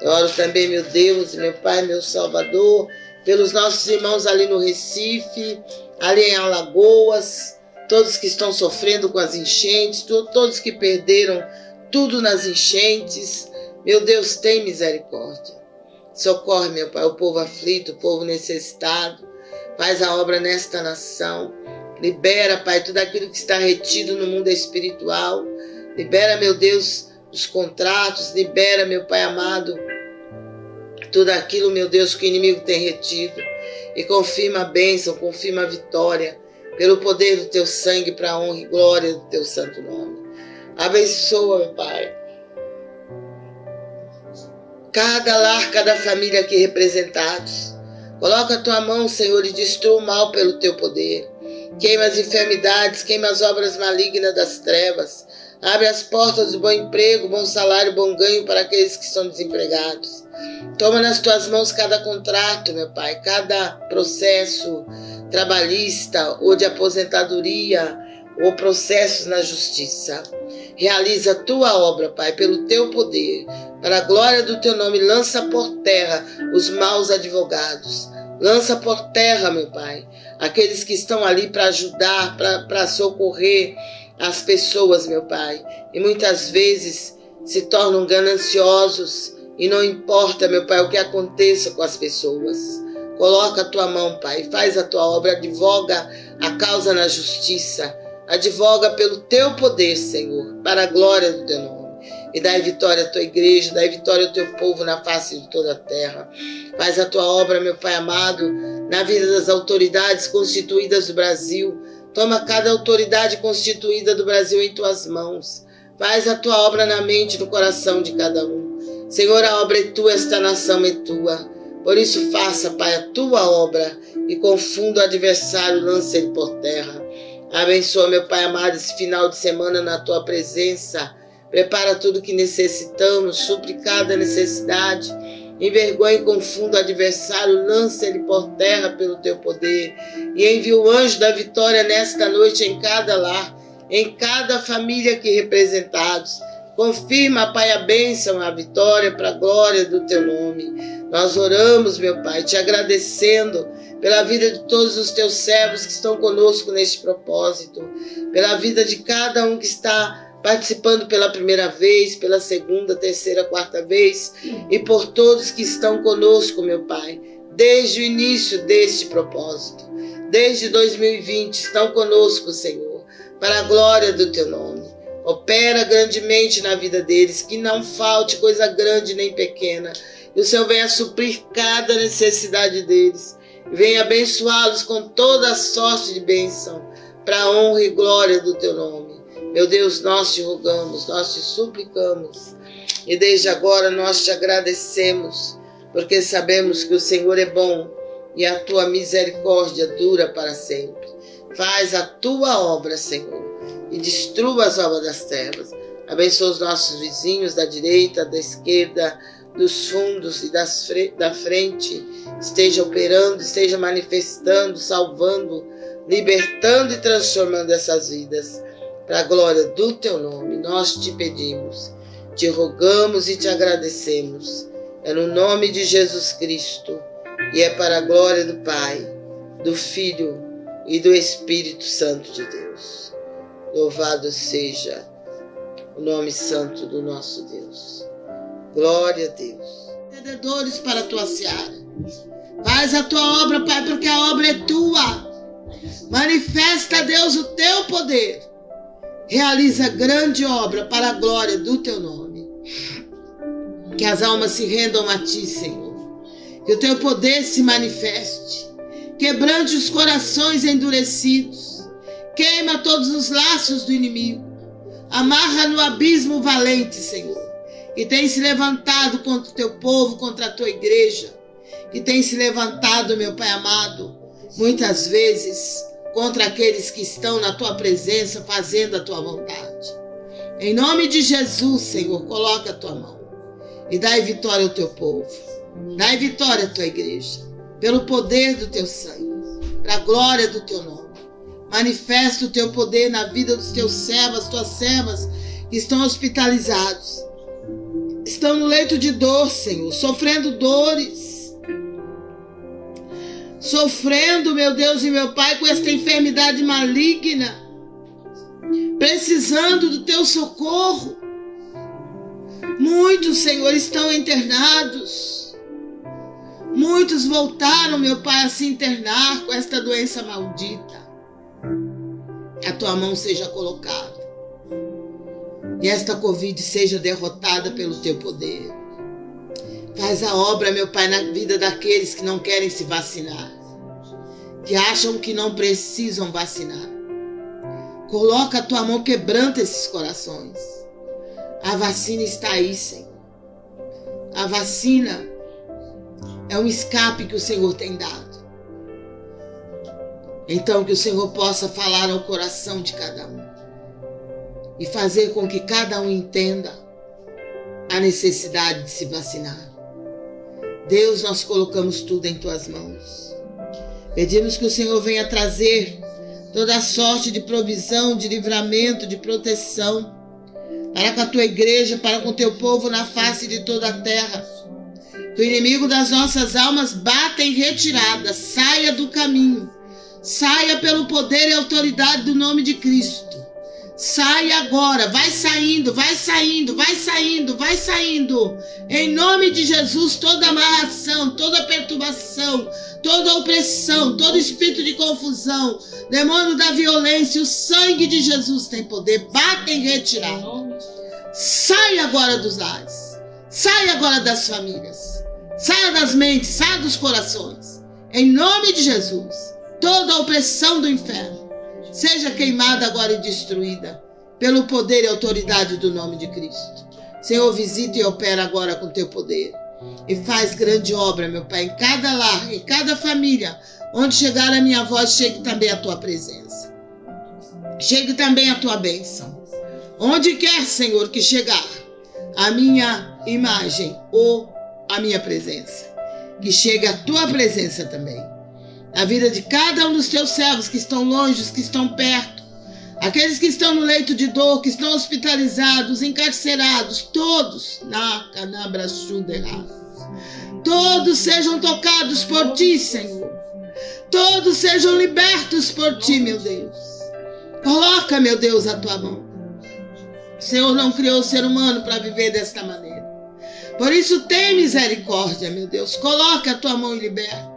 Eu oro também, meu Deus, meu Pai, meu Salvador, pelos nossos irmãos ali no Recife, ali em Alagoas, todos que estão sofrendo com as enchentes, todos que perderam tudo nas enchentes. Meu Deus, tem misericórdia. Socorre, meu Pai, o povo aflito, o povo necessitado. Faz a obra nesta nação. Libera, Pai, tudo aquilo que está retido no mundo espiritual. Libera, meu Deus, os contratos, libera, meu Pai amado, tudo aquilo, meu Deus, que o inimigo tem retido. E confirma a bênção, confirma a vitória, pelo poder do teu sangue, para a honra e glória do teu santo nome. Abençoa, meu Pai. Cada lar, cada família aqui representados. Coloca a tua mão, Senhor, e destrua o mal pelo teu poder. Queima as enfermidades, queima as obras malignas das trevas Abre as portas do bom emprego, bom salário, bom ganho para aqueles que estão desempregados. Toma nas tuas mãos cada contrato, meu Pai, cada processo trabalhista ou de aposentadoria ou processos na justiça. Realiza a tua obra, Pai, pelo teu poder, para a glória do teu nome. Lança por terra os maus advogados. Lança por terra, meu Pai, aqueles que estão ali para ajudar, para socorrer as pessoas, meu Pai, e muitas vezes se tornam gananciosos e não importa, meu Pai, o que aconteça com as pessoas. Coloca a tua mão, Pai, faz a tua obra, advoga a causa na justiça, advoga pelo teu poder, Senhor, para a glória do teu nome. e dai vitória à tua igreja, dai vitória ao teu povo na face de toda a terra. Faz a tua obra, meu Pai amado, na vida das autoridades constituídas do Brasil. Toma cada autoridade constituída do Brasil em tuas mãos. Faz a tua obra na mente e no coração de cada um. Senhor, a obra é tua, esta nação é tua. Por isso, faça, Pai, a tua obra e confunda o adversário, lance ele por terra. Abençoa, meu Pai amado, esse final de semana na tua presença Prepara tudo que necessitamos, supre cada necessidade. Envergonha e confunda o adversário, lança ele por terra pelo teu poder. E envia o anjo da vitória nesta noite em cada lar, em cada família aqui representados. Confirma, Pai, a bênção, a vitória para a glória do teu nome. Nós oramos, meu Pai, te agradecendo pela vida de todos os teus servos que estão conosco neste propósito, pela vida de cada um que está participando pela primeira vez, pela segunda, terceira, quarta vez, e por todos que estão conosco, meu Pai, desde o início deste propósito. Desde 2020 estão conosco, Senhor, para a glória do teu nome. Opera grandemente na vida deles, que não falte coisa grande nem pequena. E o Senhor venha suprir cada necessidade deles. Venha abençoá-los com toda a sorte de bênção, para a honra e glória do teu nome. Meu Deus, nós te rogamos, nós te suplicamos e desde agora nós te agradecemos, porque sabemos que o Senhor é bom e a tua misericórdia dura para sempre. Faz a tua obra, Senhor, e destrua as obras das trevas. Abençoa os nossos vizinhos da direita, da esquerda, dos fundos e das da frente. Esteja operando, esteja manifestando, salvando, libertando e transformando essas vidas para a glória do teu nome, nós te pedimos, te rogamos e te agradecemos. É no nome de Jesus Cristo e é para a glória do Pai, do Filho e do Espírito Santo de Deus. Louvado seja o nome santo do nosso Deus. Glória a Deus. Entendedores para a tua seara. Faz a tua obra, Pai, porque a obra é tua. Manifesta, Deus, o teu poder realiza grande obra para a glória do teu nome. Que as almas se rendam a ti, Senhor. Que o teu poder se manifeste. Quebrante os corações endurecidos. Queima todos os laços do inimigo. Amarra no abismo valente, Senhor. Que tem se levantado contra o teu povo, contra a tua igreja. Que tem se levantado, meu Pai amado, muitas vezes contra aqueles que estão na tua presença fazendo a tua vontade. Em nome de Jesus, Senhor, coloca a tua mão e dai vitória ao teu povo. Dai vitória à tua igreja, pelo poder do teu sangue, para a glória do teu nome. Manifesta o teu poder na vida dos teus servos, tuas servas que estão hospitalizados. Estão no leito de dor, Senhor, sofrendo dores sofrendo, meu Deus e meu Pai, com esta enfermidade maligna, precisando do teu socorro. Muitos, Senhor, estão internados. Muitos voltaram, meu Pai, a se internar com esta doença maldita. A tua mão seja colocada. E esta Covid seja derrotada pelo teu poder. Faz a obra, meu Pai, na vida daqueles que não querem se vacinar, que acham que não precisam vacinar. Coloca a tua mão, quebranta esses corações. A vacina está aí, Senhor. A vacina é um escape que o Senhor tem dado. Então, que o Senhor possa falar ao coração de cada um e fazer com que cada um entenda a necessidade de se vacinar. Deus, nós colocamos tudo em tuas mãos. Pedimos que o Senhor venha trazer toda sorte de provisão, de livramento, de proteção para com a tua igreja, para com o teu povo na face de toda a terra. Que o inimigo das nossas almas bata em retirada, saia do caminho, saia pelo poder e autoridade do nome de Cristo. Sai agora, vai saindo, vai saindo, vai saindo, vai saindo. Em nome de Jesus, toda amarração, toda perturbação, toda opressão, todo espírito de confusão, demônio da violência, o sangue de Jesus tem poder. Bata em retirar. Saia agora dos lares. Saia agora das famílias. Saia das mentes, saia dos corações. Em nome de Jesus, toda opressão do inferno seja queimada agora e destruída pelo poder e autoridade do nome de Cristo. Senhor, visita e opera agora com teu poder. E faz grande obra, meu Pai, em cada lar, em cada família. Onde chegar a minha voz, chegue também a tua presença. Chegue também a tua bênção. Onde quer, Senhor, que chegar a minha imagem ou a minha presença. Que chegue a tua presença também. A vida de cada um dos teus servos que estão longe, os que estão perto Aqueles que estão no leito de dor, que estão hospitalizados, encarcerados, todos na canabra Todos sejam tocados por ti, Senhor. Todos sejam libertos por ti, meu Deus. Coloca, meu Deus, a tua mão. O Senhor não criou o ser humano para viver desta maneira. Por isso, tem misericórdia, meu Deus. Coloca a tua mão e liberta.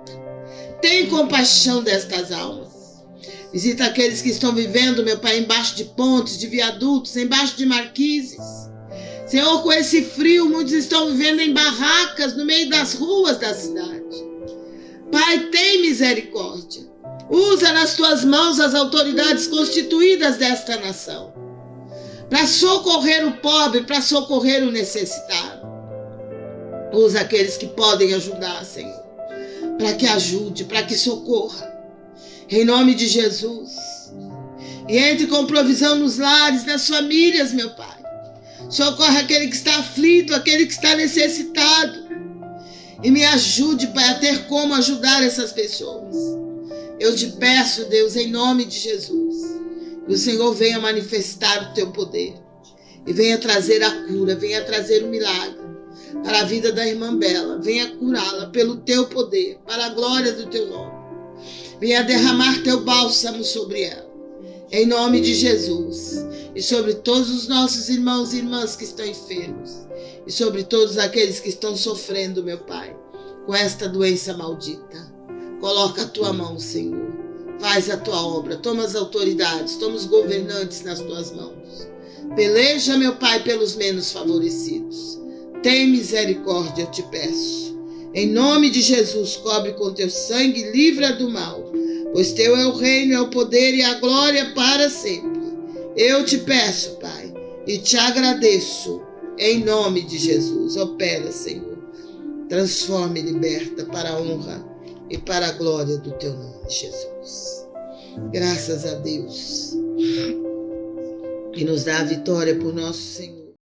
Tem compaixão destas almas. Visita aqueles que estão vivendo, meu Pai, embaixo de pontes, de viadutos, embaixo de marquises. Senhor, com esse frio, muitos estão vivendo em barracas no meio das ruas da cidade. Pai, tem misericórdia. Usa nas tuas mãos as autoridades constituídas desta nação para socorrer o pobre, para socorrer o necessitado. Usa aqueles que podem ajudar, Senhor, para que ajude, para que socorra em nome de Jesus. E entre com provisão nos lares, nas famílias, meu Pai. Socorre aquele que está aflito, aquele que está necessitado. E me ajude, Pai, a ter como ajudar essas pessoas. Eu te peço, Deus, em nome de Jesus, que o Senhor venha manifestar o teu poder e venha trazer a cura, venha trazer o milagre para a vida da irmã Bela, venha curá-la pelo teu poder, para a glória do teu nome. Venha derramar teu bálsamo sobre ela. Em nome de Jesus. E sobre todos os nossos irmãos e irmãs que estão enfermos. E sobre todos aqueles que estão sofrendo, meu Pai, com esta doença maldita. Coloca a tua mão, Senhor. Faz a tua obra. Toma as autoridades, toma os governantes nas tuas mãos. Peleja, meu Pai, pelos menos favorecidos. Tem misericórdia, te peço. Em nome de Jesus, cobre com teu sangue, livra do mal, pois teu é o reino, é o poder e a glória para sempre. Eu te peço, Pai, e te agradeço, em nome de Jesus. Opera, Senhor. Transforma e liberta para a honra e para a glória do teu nome, Jesus. Graças a Deus. E nos dá a vitória por nosso Senhor.